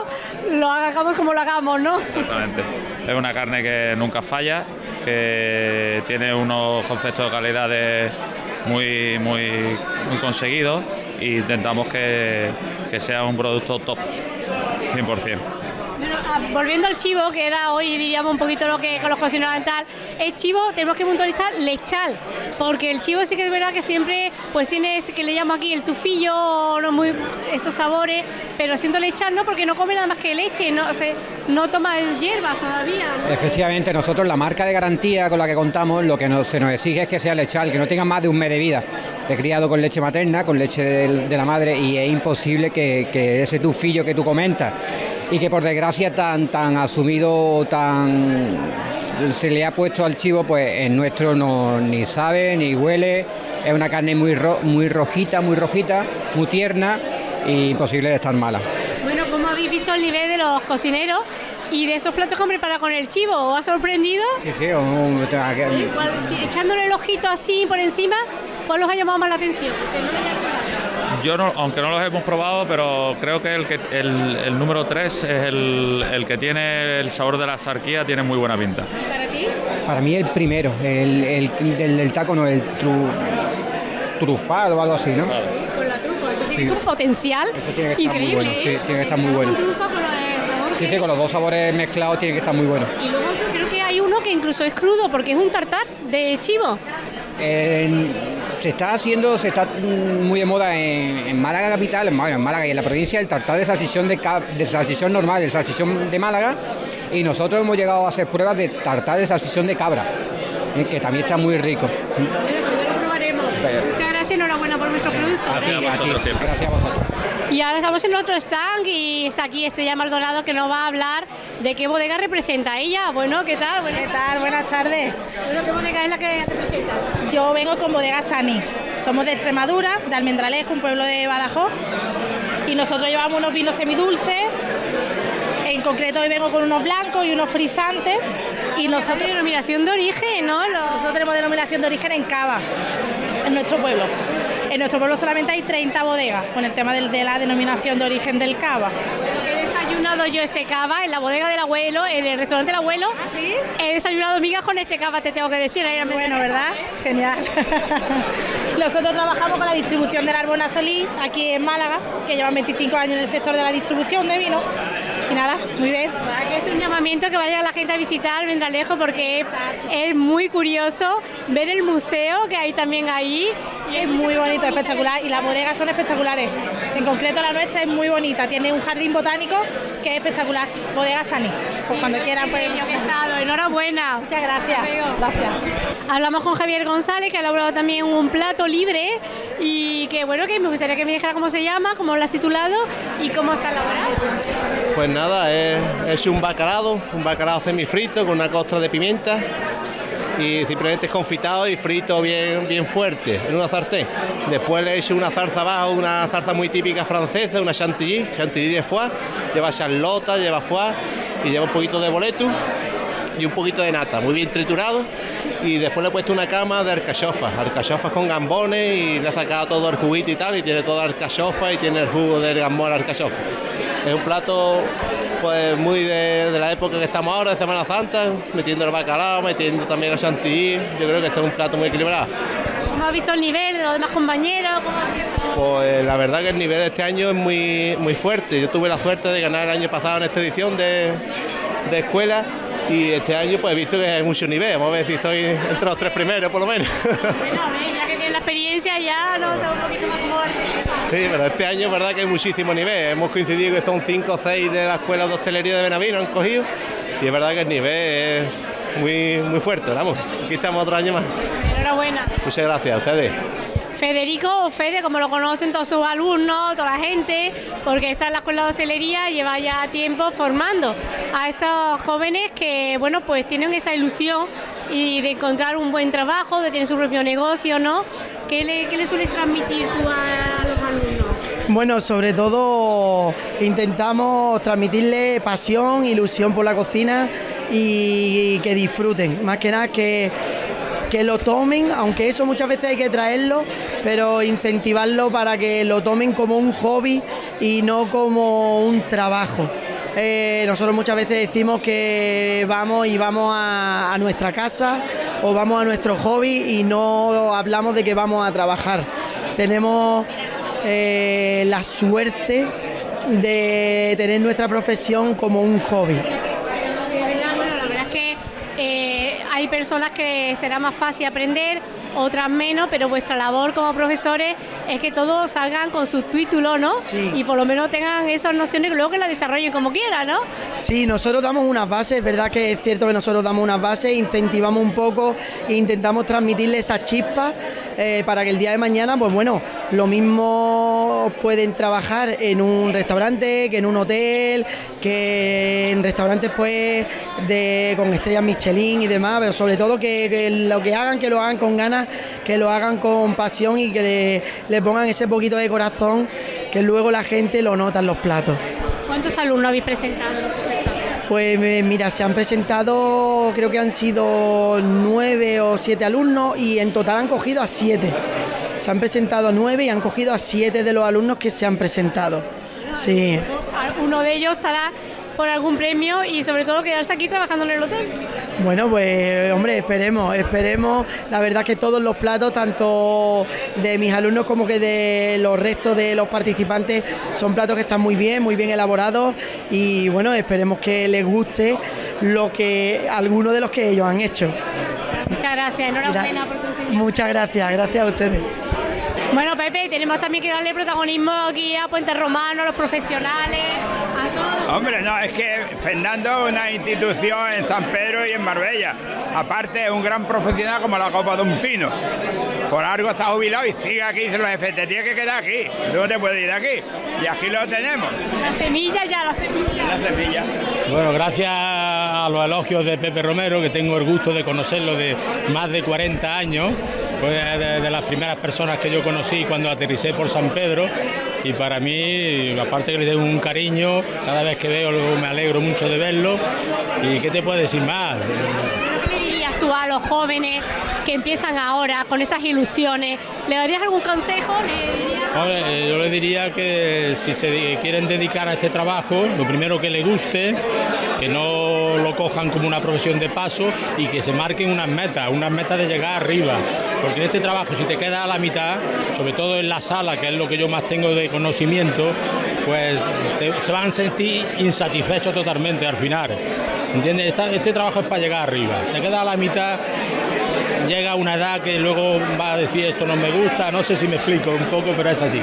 lo hagamos como lo hagamos, ¿no? Exactamente. Es una carne que nunca falla, que tiene unos conceptos de calidad de- muy, muy, muy conseguidos e intentamos que, que sea un producto top, 100%. Bueno, ah, volviendo al chivo, que era hoy diríamos un poquito lo que con los cocineros y tal, el chivo tenemos que puntualizar lechal, porque el chivo sí que es verdad que siempre pues tiene ese que le llamo aquí el tufillo, no muy, esos sabores, pero siendo lechal no, porque no come nada más que leche, no, o sea, no toma hierbas todavía. ¿no? Efectivamente, nosotros la marca de garantía con la que contamos, lo que nos- se nos exige es que sea lechal, que no tenga más de un mes de vida. He criado con leche materna, con leche de, la madre, y es imposible que, que ese tufillo que tú comentas y que por desgracia tan, tan asumido, tan se le ha puesto al chivo, pues en nuestro no ni sabe ni huele. Es una carne muy, ro- muy rojita, muy rojita, muy tierna y imposible de estar mala. Bueno, ¿cómo habéis visto el nivel de los cocineros y de esos platos que han preparado con el chivo? ¿Os ha sorprendido? Sí, sí, un- ¿Y cuál- si- echándole el ojito así por encima, ¿cuál os ha llamado más la atención? Yo, no- aunque no los hemos probado, pero creo que el, que, el, el número 3 es el, el que tiene el sabor de la sarquía, tiene muy buena pinta. ¿Y para ti? Para mí el primero, el, el, taco, no, el tru, trufal o algo así, ¿no? Con la trufa, eso tiene Sí. un potencial tiene que estar muy increíble. bueno, sí, tiene que estar muy bueno. con trufa con el sabor Sí, que- sí, con los dos sabores mezclados tiene que estar muy bueno. Y luego creo que hay uno que incluso es crudo porque es un tartar de chivo. En- se está haciendo, se está mm, muy de moda en, en Málaga capital, en, bueno, en Málaga y en la provincia, el tartar de salchichón de, de salchichón normal, el salchichón de Málaga, y nosotros hemos llegado a hacer pruebas de tartar de salchichón de cabra, eh, que también está muy rico. Bueno, pues ya lo probaremos. Pero- Muchas gracias y enhorabuena por vuestro producto. Gracias a vosotros siempre. Gracias a vosotros. Y ahora estamos en otro stand y está aquí Estrella Maldonado que nos va a hablar de qué bodega representa ella. Bueno, ¿qué tal? Buenas ¿Qué tal? Buenas tardes. Bueno, ¿qué bodega es la que representas? Yo vengo con Bodega Sani. Somos de Extremadura, de Almendralejo, un pueblo de Badajoz. Y nosotros llevamos unos vinos semidulces, en concreto hoy vengo con unos blancos y unos frisantes. Y nosotros... denominación de origen, ¿no? Nosotros tenemos denominación de origen en Cava, en nuestro pueblo. En nuestro pueblo solamente hay 30 bodegas con el tema del- de la denominación de origen del cava. He desayunado yo este cava en la bodega del abuelo, en el restaurante del abuelo. ¿Sí? He desayunado migas con este cava, te tengo que decir. Bueno, ¿verdad? Genial. <laughs> Nosotros trabajamos con la distribución de la Arbona Solís aquí en Málaga, que llevan 25 años en el sector de la distribución de vino. Y nada, muy bien. Es un llamamiento que vaya la gente a visitar Vendralejo porque es, es muy curioso ver el museo que hay también ahí. Es muy bonito, espectacular y las bodegas son espectaculares. En concreto la nuestra es muy bonita, tiene un jardín botánico que es espectacular. Bodega Sani. Pues cuando quieran pues. Estado, enhorabuena. Muchas gracias. Gracias. Hablamos con Javier González, que ha elaborado también un plato libre y que bueno, que me gustaría que me dijera cómo se llama, cómo lo has titulado y cómo está elaborado. Pues nada, he he hecho un bacalao, un bacalao semifrito con una costra de pimienta y simplemente confitado y frito bien, bien fuerte en una sartén. Después le he hecho una zarza abajo, una zarza muy típica francesa, una chantilly, chantilly de foie, lleva charlota, lleva foie y lleva un poquito de boletus y un poquito de nata, muy bien triturado. Y después le he puesto una cama de alcachofas, alcachofas con gambones y le he sacado todo el juguito y tal, y tiene toda alcachofa y tiene el jugo del gambón alcachofa. Es un plato pues muy de, de la época que estamos ahora, de Semana Santa, metiendo el bacalao, metiendo también el chantilly. Yo creo que este es un plato muy equilibrado. ¿Cómo has visto el nivel de los demás compañeros? ¿Cómo has visto? Pues la verdad que el nivel de este año es muy, muy fuerte. Yo tuve la suerte de ganar el año pasado en esta edición de, de escuela y este año pues he visto que hay mucho nivel. Vamos a ver si estoy entre los tres primeros por lo menos. Bueno, a ver, ya que tienes la experiencia ya, no sé un poquito más cómo. Sí, pero este año es verdad que hay muchísimo nivel. Hemos coincidido que son cinco o seis de la escuela de hostelería de Benavino, han cogido. Y es verdad que el nivel es muy, muy fuerte, vamos. Aquí estamos otro año más. Enhorabuena. Muchas gracias a ustedes. Federico o Fede, como lo conocen todos sus alumnos, toda la gente, porque está en la escuela de hostelería, lleva ya tiempo formando a estos jóvenes que, bueno, pues tienen esa ilusión y de encontrar un buen trabajo, de tener su propio negocio, ¿no? ¿Qué le, qué le sueles transmitir tú a los alumnos? Bueno, sobre todo intentamos transmitirle pasión, ilusión por la cocina y que disfruten. Más que nada que, que lo tomen, aunque eso muchas veces hay que traerlo, pero incentivarlo para que lo tomen como un hobby y no como un trabajo. Eh, nosotros muchas veces decimos que vamos y vamos a, nuestra casa o vamos a nuestro hobby y no hablamos de que vamos a trabajar. Tenemos eh, la suerte de tener nuestra profesión como un hobby. Hay personas que será más fácil aprender, otras menos, pero vuestra labor como profesores es que todos salgan con sus títulos, ¿no? Y por lo menos tengan esas nociones que luego que las desarrollen como quieran, ¿no? Sí, nosotros damos unas bases, es verdad que es cierto que nosotros damos unas bases, incentivamos un poco e intentamos transmitirle esas chispas eh, para que el día de mañana, pues bueno, lo mismo pueden trabajar en un restaurante, que en un hotel, que en restaurantes pues de, con estrellas Michelin y demás, pero sobre todo que, que lo que hagan, que lo hagan con ganas, que lo hagan con pasión y que le, le pongan ese poquito de corazón que luego la gente lo nota en los platos. ¿Cuántos alumnos habéis presentado en este sector? Pues eh, mira, se han presentado, creo que han sido nueve o siete alumnos y en total han cogido a siete. Se han presentado nueve y han cogido a siete de los alumnos que se han presentado. Sí. Uno de ellos estará por algún premio y sobre todo quedarse aquí trabajando en el hotel. Bueno, pues hombre, esperemos, esperemos. La verdad que todos los platos, tanto de mis alumnos como que de los restos de los participantes, son platos que están muy bien, muy bien elaborados y bueno, esperemos que les guste lo que algunos de los que ellos han hecho. Muchas gracias, enhorabuena por tu enseñanza. Muchas gracias, gracias a ustedes. Bueno, Pepe, tenemos también que darle protagonismo aquí a Puente Romano, a los profesionales. Hombre, no, es que Fernando es una institución en San Pedro y en Marbella. Aparte, es un gran profesional como la copa de un pino. Por algo está jubilado y sigue aquí, dice los jefes, te tienes que quedar aquí, tú no te puedes ir de aquí. Y aquí lo tenemos, La semilla ya, la semilla. la semilla. Bueno, gracias a los elogios de Pepe Romero, que tengo el gusto de conocerlo de más de 40 años, fue de, de las primeras personas que yo conocí cuando aterricé por San Pedro y para mí, aparte que le tengo un cariño, cada vez que veo me alegro mucho de verlo y qué te puedo decir más. ¿Qué le dirías tú a los jóvenes que empiezan ahora con esas ilusiones? ¿Le darías algún consejo? ¿Le dirías- Hombre, eh, yo le diría que si se quieren dedicar a este trabajo, lo primero que les guste, que no lo cojan como una profesión de paso y que se marquen unas metas, unas metas de llegar arriba. Porque en este trabajo, si te quedas a la mitad, sobre todo en la sala, que es lo que yo más tengo de conocimiento, pues se van a sentir insatisfechos totalmente al final. ¿Entiendes? Esta- este trabajo es para llegar arriba. Te quedas a la mitad llega una edad que luego va a decir esto no me gusta, no sé si me explico un poco, pero es así.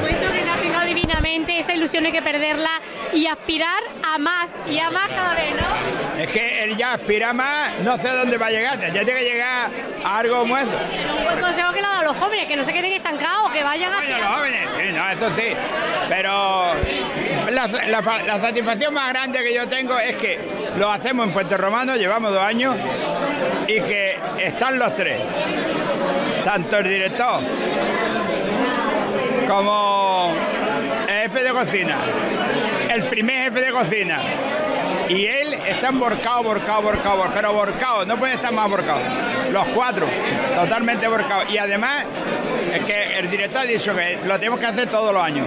Esa ilusión hay que perderla y aspirar a más y a más cada vez, ¿no? Es que él ya aspira más, no sé dónde va a llegar, ya tiene que llegar a algo esto. Un buen consejo que le ha dado a los jóvenes, que no se queden estancados, que vayan a... Bueno, los jóvenes, sí, no, eso sí. Pero la, la- la satisfacción más grande que yo tengo es que lo hacemos en Puente Romano, llevamos dos años, y que están los tres. Tanto el director como jefe de cocina, el primer jefe de cocina. Y él están borcados, borcados, borcados, pero borcados, no pueden estar más borcados. Los cuatro, totalmente borcados. Y además, es que el director ha dicho que lo tenemos que hacer todos los años.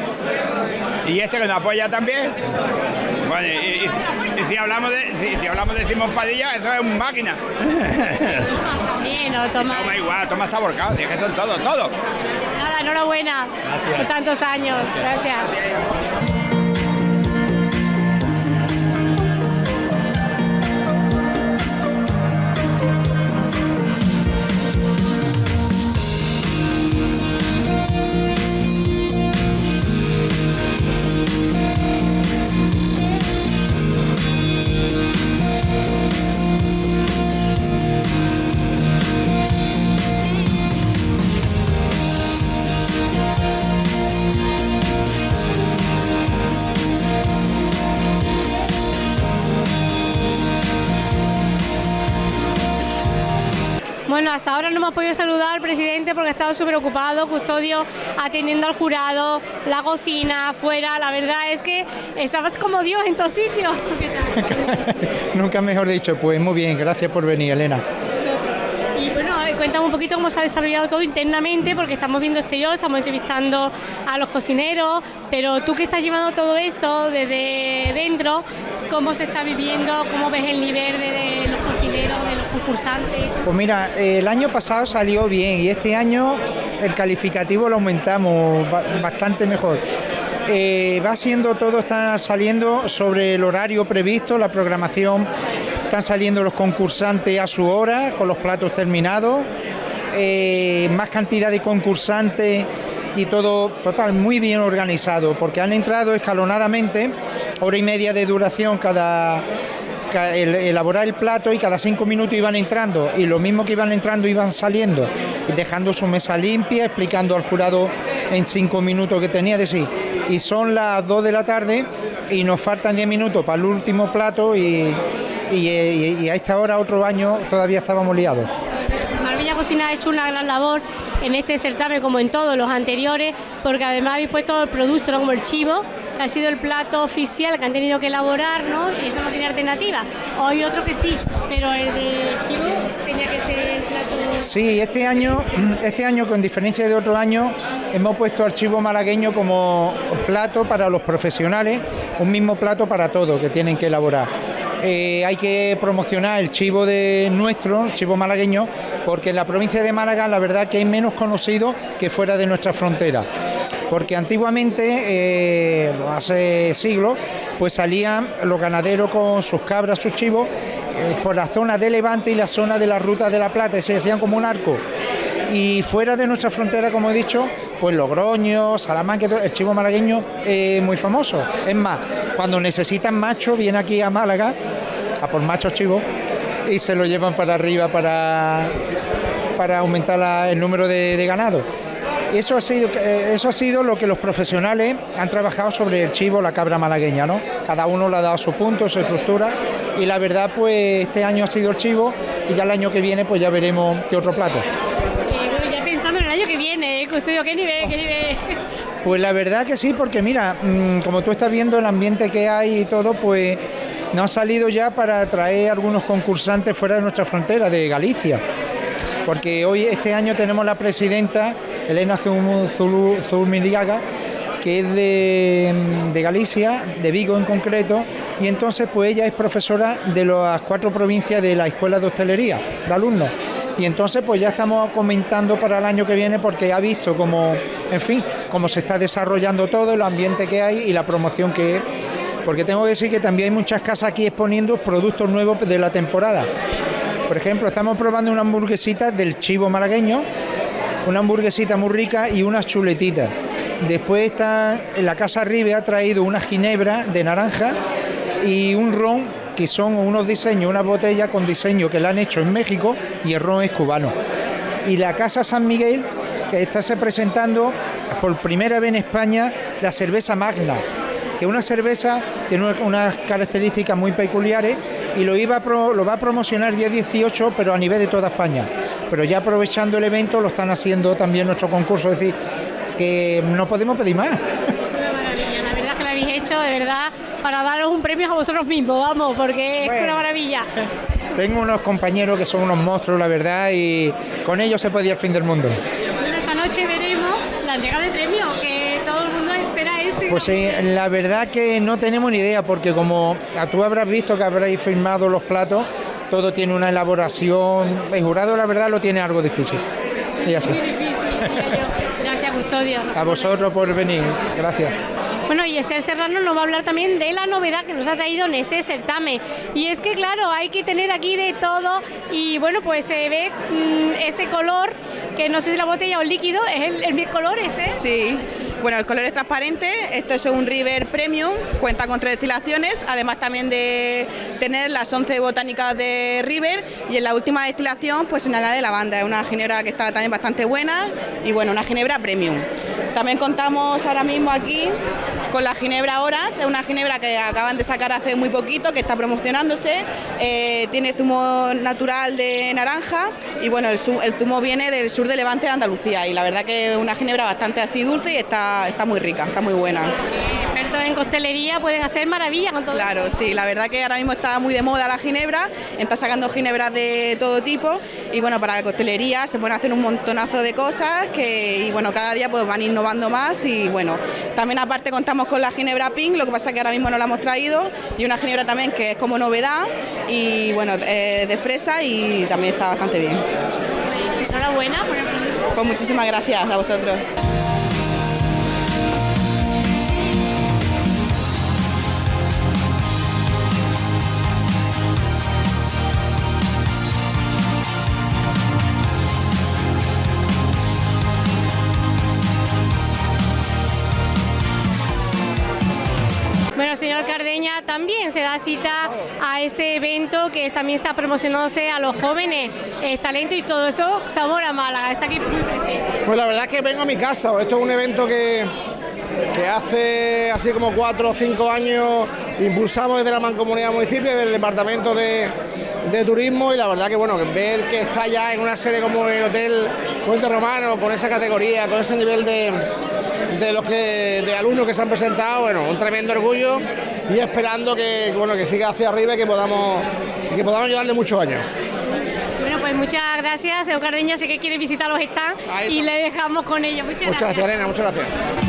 Y este que nos apoya también. Bueno, y, y- y si hablamos de si, si hablamos de Simón Padilla, eso es un máquina. También, ¿no? Toma. Toma igual, toma está borcado, es que son todos, todos. Nada, enhorabuena por tantos años. Gracias. Bueno, hasta ahora no hemos podido saludar al presidente porque ha estado súper ocupado, custodio, atendiendo al jurado, la cocina, afuera. La verdad es que estabas como Dios en todos sitios. <laughs> Nunca mejor dicho, pues muy bien, gracias por venir, Elena. Y bueno, cuéntame un poquito cómo se ha desarrollado todo internamente, porque estamos viendo este yo, estamos entrevistando a los cocineros, pero tú que estás llevando todo esto desde dentro, ¿cómo se está viviendo? ¿Cómo ves el nivel de los cocineros, de concursantes? Pues mira, el año pasado salió bien y este año el calificativo lo aumentamos ba- bastante mejor. Eh, va siendo todo, está saliendo sobre el horario previsto, la programación, están saliendo los concursantes a su hora, con los platos terminados, eh, más cantidad de concursantes y todo total muy bien organizado, porque han entrado escalonadamente, hora y media de duración cada, elaborar el plato y cada cinco minutos iban entrando y lo mismo que iban entrando iban saliendo, dejando su mesa limpia, explicando al jurado en cinco minutos que tenía de sí. Y son las dos de la tarde y nos faltan diez minutos para el último plato y, a esta hora otro año todavía estábamos liados. Marbella Cocina ha hecho una gran labor en este certamen como en todos los anteriores, porque además habéis puesto el producto ¿no? como el chivo, ha sido el plato oficial que han tenido que elaborar, ¿no? Y eso no tiene alternativa. O hay otro que sí, pero el de chivo tenía que ser el plato. Sí, este año, <clears throat> este año con diferencia de otro año, hemos puesto archivo malagueño como plato para los profesionales, un mismo plato para todos que tienen que elaborar. Eh, hay que promocionar el chivo de nuestro, el chivo malagueño, porque en la provincia de Málaga la verdad que es menos conocido que fuera de nuestra frontera. Porque antiguamente, eh, hace siglos, pues salían los ganaderos con sus cabras, sus chivos, eh, por la zona de Levante y la zona de la Ruta de la Plata, y se hacían como un arco. Y fuera de nuestra frontera, como he dicho, pues Logroño, Salamanca, el chivo malagueño es muy famoso. Es más, cuando necesitan macho, viene aquí a Málaga, a por machos chivos, y se lo llevan para arriba para, para aumentar el número de, de ganado. Eso ha, sido, eh, eso ha sido lo que los profesionales han trabajado sobre el chivo, la cabra malagueña, ¿no? Cada uno le ha dado su punto, su estructura, y la verdad, pues este año ha sido el chivo, y ya el año que viene, pues ya veremos qué otro plato. Bueno, ya pensando en el viene, ¿eh? Custodio, qué nivel, qué nivel. <laughs> Pues la verdad que sí, porque mira, mm, como tú estás viendo el ambiente que hay y todo, pues nos ha salido ya para traer algunos concursantes fuera de nuestra frontera, de Galicia. Porque hoy, este año, tenemos la presidenta, Elena Zumiliaga, que es de, de Galicia, de Vigo en concreto, y entonces pues ella es profesora de las cuatro provincias de la Escuela de Hostelería, de alumnos. Y entonces pues ya estamos comentando para el año que viene porque ha visto cómo, en fin, cómo se está desarrollando todo, el ambiente que hay y la promoción que es. Porque tengo que decir que también hay muchas casas aquí exponiendo productos nuevos de la temporada. Por ejemplo, estamos probando una hamburguesita del chivo malagueño, una hamburguesita muy rica y unas chuletitas. Después está la casa Ribe ha traído una ginebra de naranja y un ron que son unos diseños, una botella con diseño que la han hecho en México y el ron es cubano. Y la casa San Miguel que está se presentando por primera vez en España la cerveza Magna, que es una cerveza tiene una- unas características muy peculiares y lo, iba a pro- lo va a promocionar día 18, pero a nivel de toda España. Pero ya aprovechando el evento lo están haciendo también nuestro concurso, es decir, que no podemos pedir más. Es una maravilla, la verdad que lo habéis hecho, de verdad, para daros un premio a vosotros mismos, vamos, porque es una maravilla. <laughs> Tengo unos compañeros que son unos monstruos, la verdad, y con ellos se puede ir al fin del mundo. Bueno, esta noche veremos la entrega de premio, Pues sí, la verdad que no tenemos ni idea, porque como tú habrás visto que habréis firmado los platos, todo tiene una elaboración. El jurado, la verdad, lo tiene algo difícil. Y así. Muy difícil, yo. Gracias, Custodio. A vosotros por venir. Gracias. Bueno, y Esther Serrano nos va a hablar también de la novedad que nos ha traído en este certamen. Y es que, claro, hay que tener aquí de todo. Y bueno, pues se ve mm, este color, que no sé si la botella o el líquido, es el, el mismo color este. Sí, bueno, el color es transparente, esto es un River Premium, cuenta con tres destilaciones, además también de tener las 11 botánicas de River y en la última destilación pues una de lavanda, es una ginebra que está también bastante buena y bueno, una ginebra Premium. También contamos ahora mismo aquí con la ginebra Orange, es una ginebra que acaban de sacar hace muy poquito, que está promocionándose, eh, tiene zumo natural de naranja y bueno, el, el zumo viene del sur de Levante de Andalucía. Y la verdad que es una ginebra bastante así dulce y está, está muy rica, está muy buena. Expertos en costelería pueden hacer maravillas con todo Claro, sí, la verdad que ahora mismo está muy de moda la ginebra, está sacando ginebras de todo tipo. Y bueno, para la costelería se pueden hacer un montonazo de cosas que y bueno, cada día pues van innovando más. Y bueno, también aparte contamos con la ginebra pink, lo que pasa que ahora mismo no la hemos traído y una ginebra también que es como novedad y bueno, eh, de fresa y también está bastante bien. Pues enhorabuena por el producto. Pues muchísimas gracias a vosotros. También se da cita a este evento que también está promocionándose a los jóvenes, es talento y todo eso, sabor a Málaga, está aquí muy presente. Pues la verdad que vengo a mi casa, esto es un evento que, que hace así como cuatro o cinco años impulsamos desde la Mancomunidad Municipio, desde el Departamento de, de Turismo y la verdad que bueno, ver que está ya en una sede como el Hotel Puente Romano, con esa categoría, con ese nivel de, de los que de alumnos que se han presentado, bueno, un tremendo orgullo y esperando que bueno que siga hacia arriba y que podamos y que podamos llevarle muchos años. Bueno, pues muchas gracias, señor Cardeña, sé que quiere visitar los stands y le dejamos con ellos. Muchas, Muchas gracias, Elena, muchas gracias.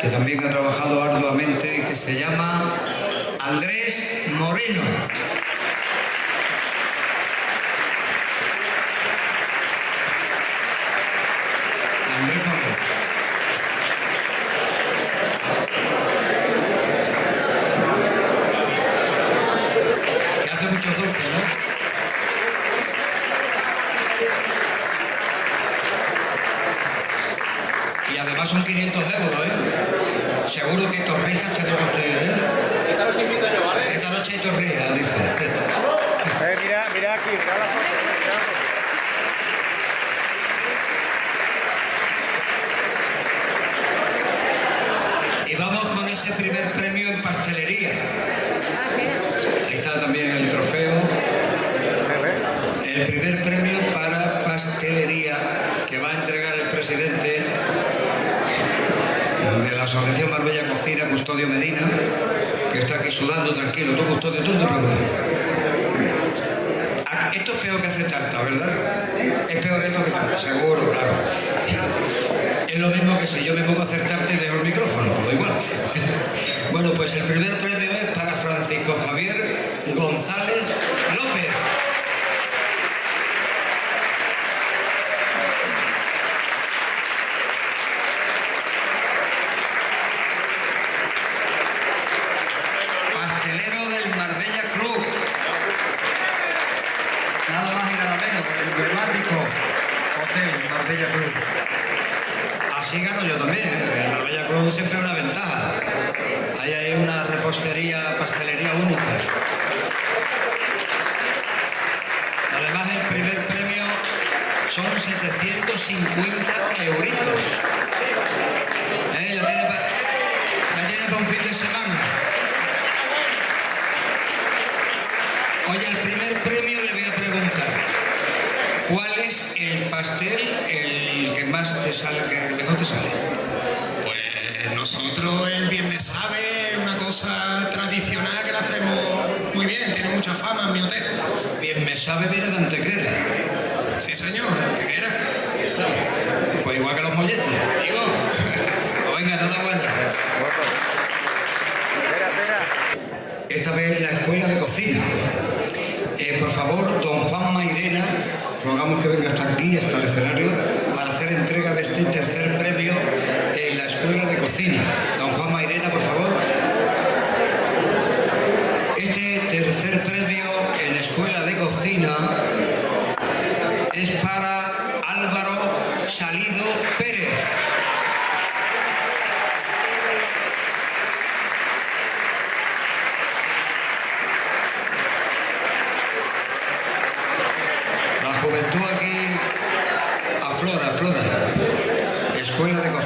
que también ha trabajado arduamente, que se llama Andrés Moreno. Ah, esto es peor que hacer tarta, ¿verdad? Es peor esto que tarta, seguro, claro. Es lo mismo que si yo me pongo a hacer tarta y dejo el micrófono, lo igual. <laughs> bueno, pues el primer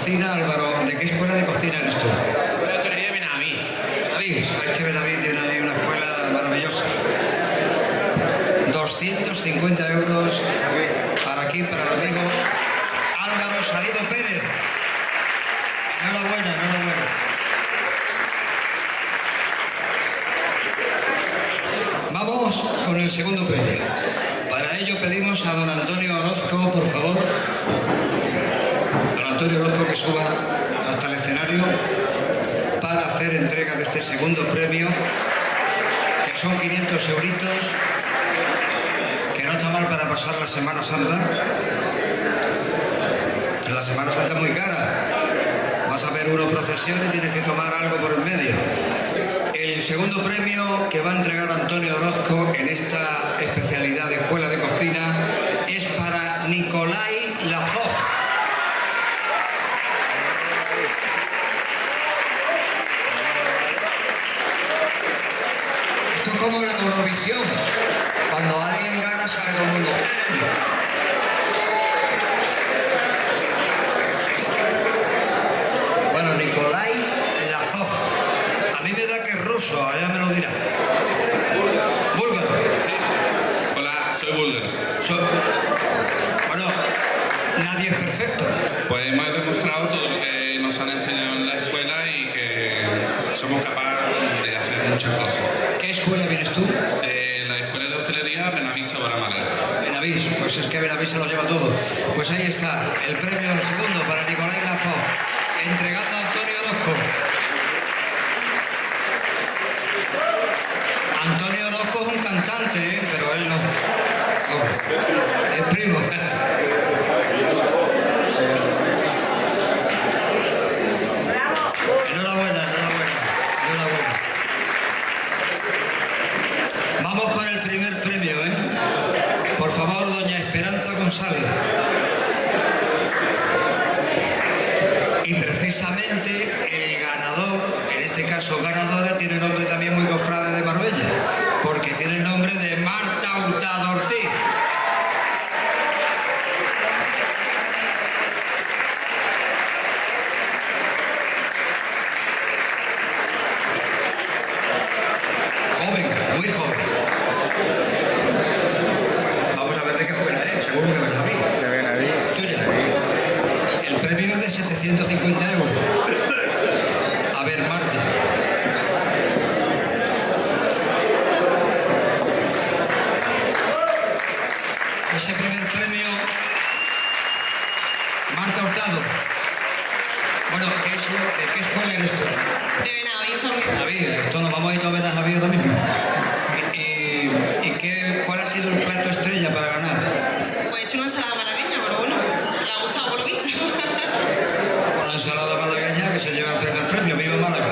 cocina, Álvaro, ¿de qué escuela de cocina eres tú? Bueno, te de Benaví. Benaví, sabes que Benaví tiene una escuela maravillosa. 250 euros para aquí, para el amigo Álvaro Salido Pérez. Enhorabuena, enhorabuena. Vamos con el segundo premio. Para ello pedimos a don Antonio Orozco, por favor. Antonio Orozco que suba hasta el escenario para hacer entrega de este segundo premio, que son 500 euritos, que no está mal para pasar la Semana Santa. La Semana Santa es muy cara. Vas a ver una procesión y tienes que tomar algo por el medio. El segundo premio que va a entregar Antonio Orozco en esta especialidad de Escuela de Cocina es para Nicolai Lazov. cuando alguien gana sale con uno. se lo lleva todo. Pues ahí está, el premio segundo para Nicolás Lazo, entregado. ensalada malagueña que se lleva el primer premio. ¡Viva Málaga!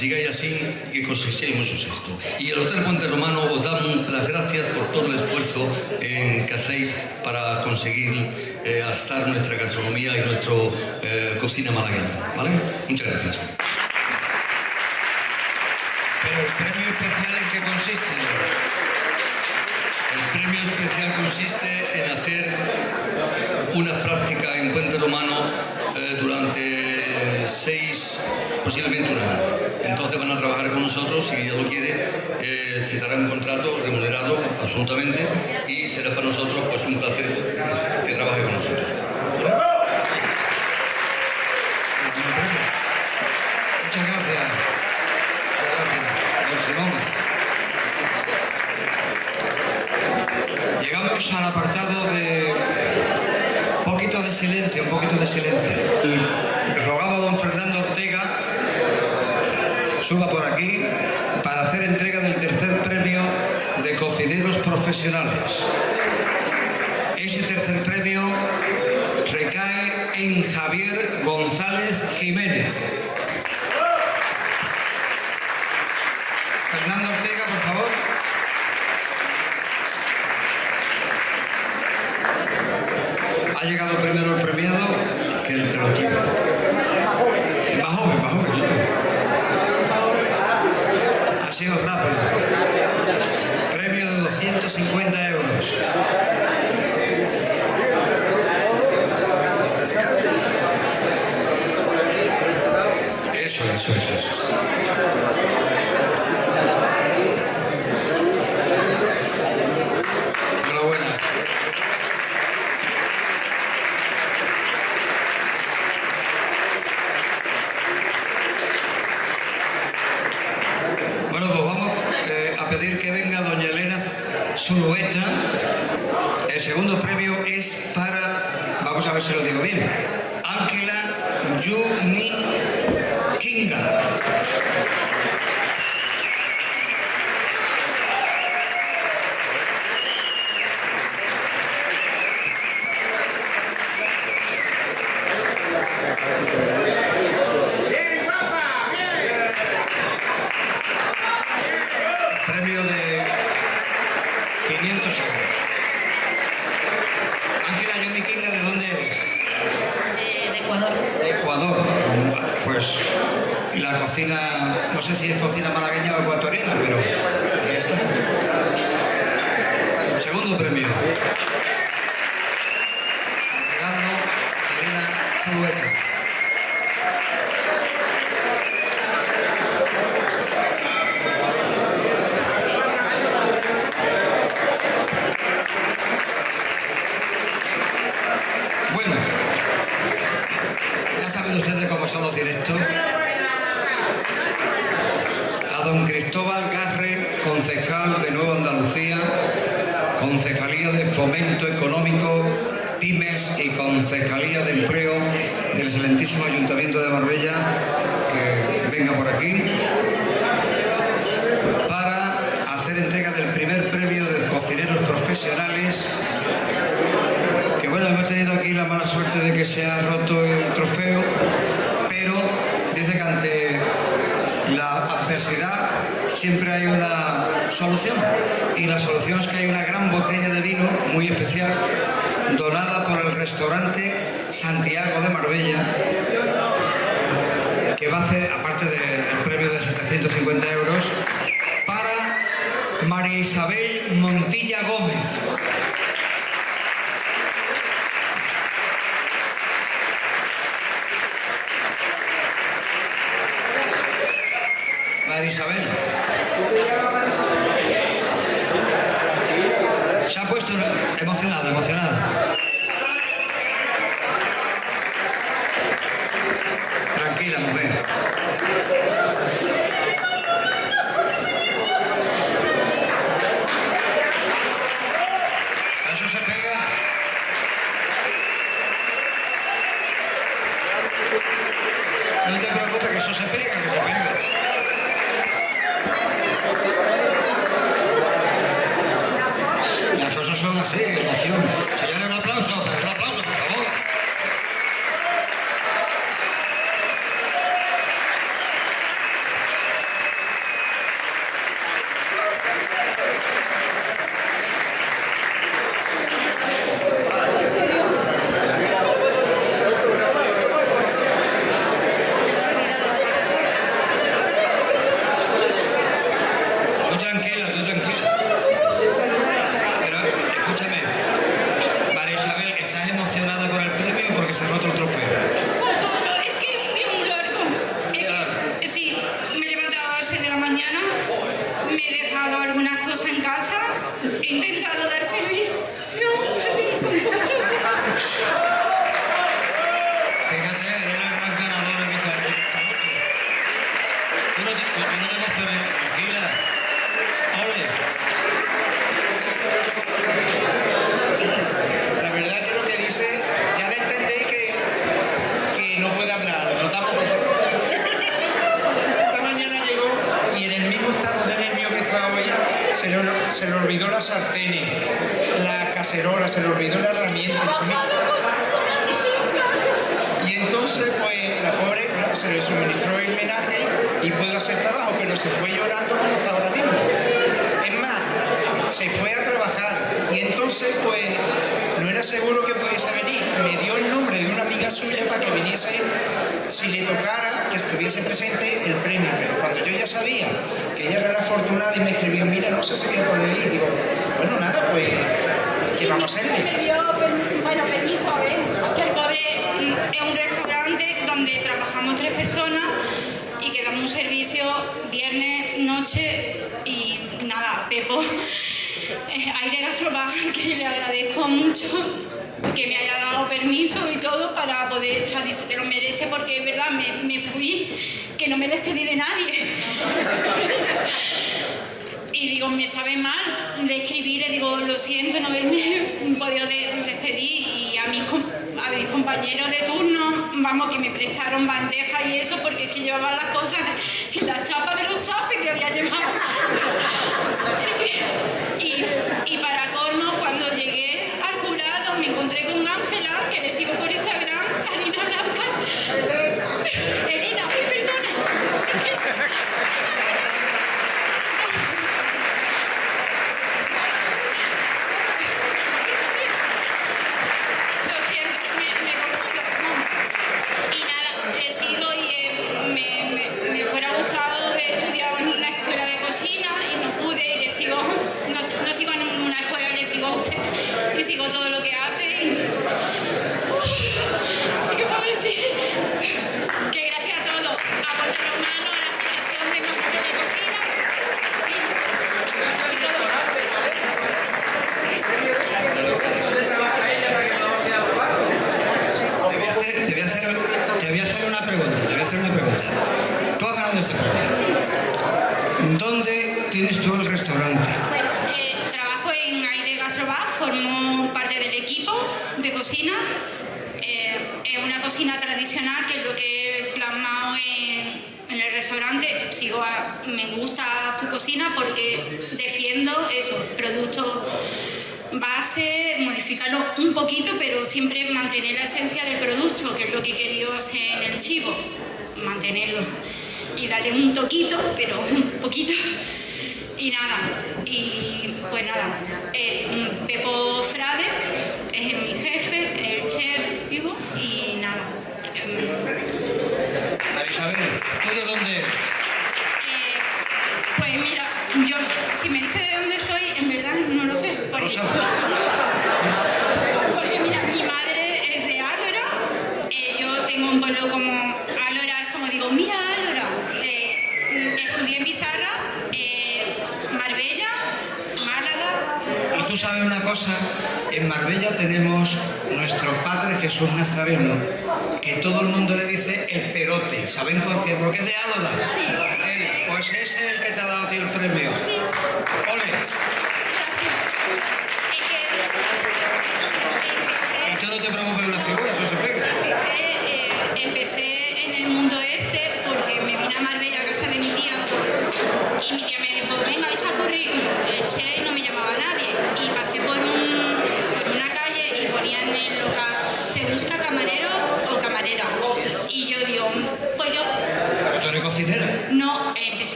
mas llegáis así que cosechéis muchos esto. Y el Hotel Puente Romano os da las gracias por todo el esfuerzo eh, que hacéis para conseguir eh, alzar nuestra gastronomía y nuestra eh, cocina malagueña. ¿Vale? Muchas gracias. Pero el premio especial en qué consiste? El premio especial consiste en hacer unas prácticas en Puente Romano durante seis, posiblemente un año entonces van a trabajar con nosotros, si ella lo quiere, eh, se dará un contrato remunerado absolutamente y será para nosotros pues un placer que trabaje con nosotros. suba por aquí para hacer entrega del tercer premio de cocineros profesionales. Ese tercer premio recae en Javier González Jiménez. 失礼。puesto emocionado, emocionado.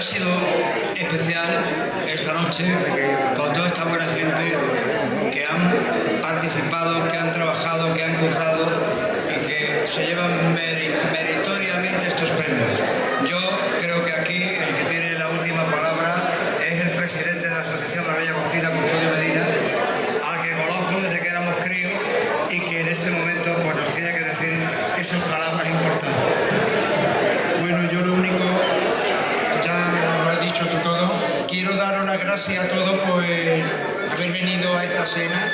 Ha sido especial esta noche con toda esta buena gente que han participado, que han trabajado, que han currado y que se llevan meri- meritoriamente estos premios. Yo creo que aquí el que tiene la última palabra es el presidente de la Asociación La Bella Cocina, Custodio Medina, al que conozco desde que éramos críos y que en este momento pues, nos tiene que decir esas palabras importantes. Bueno, yo lo único, ya lo has dicho tú todo, quiero daros las gracias a todos por haber venido a esta cena,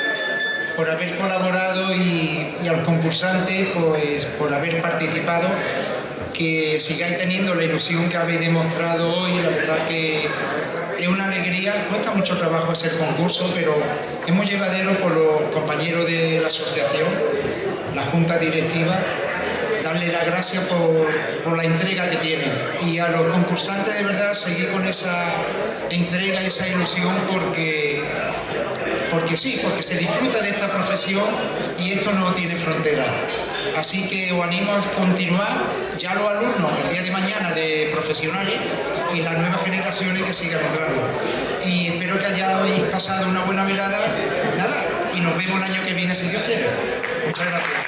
por haber colaborado y, y a los concursantes pues, por haber participado, que sigáis teniendo la ilusión que habéis demostrado hoy, la verdad que es una alegría, cuesta mucho trabajo hacer concurso, pero es muy llevadero por los compañeros de la asociación, la junta directiva, darle las gracias por, la entrega que tienen y a los concursantes de verdad seguir con esa entrega, esa ilusión porque, porque sí, porque se disfruta de esta profesión y esto no tiene frontera. Así que os animo a continuar ya los alumnos el día de mañana de profesionales y las nuevas generaciones que sigan entrando. Y espero que hayáis pasado una buena velada. Nada, y nos vemos el año que viene si Dios quiere. Muchas gracias.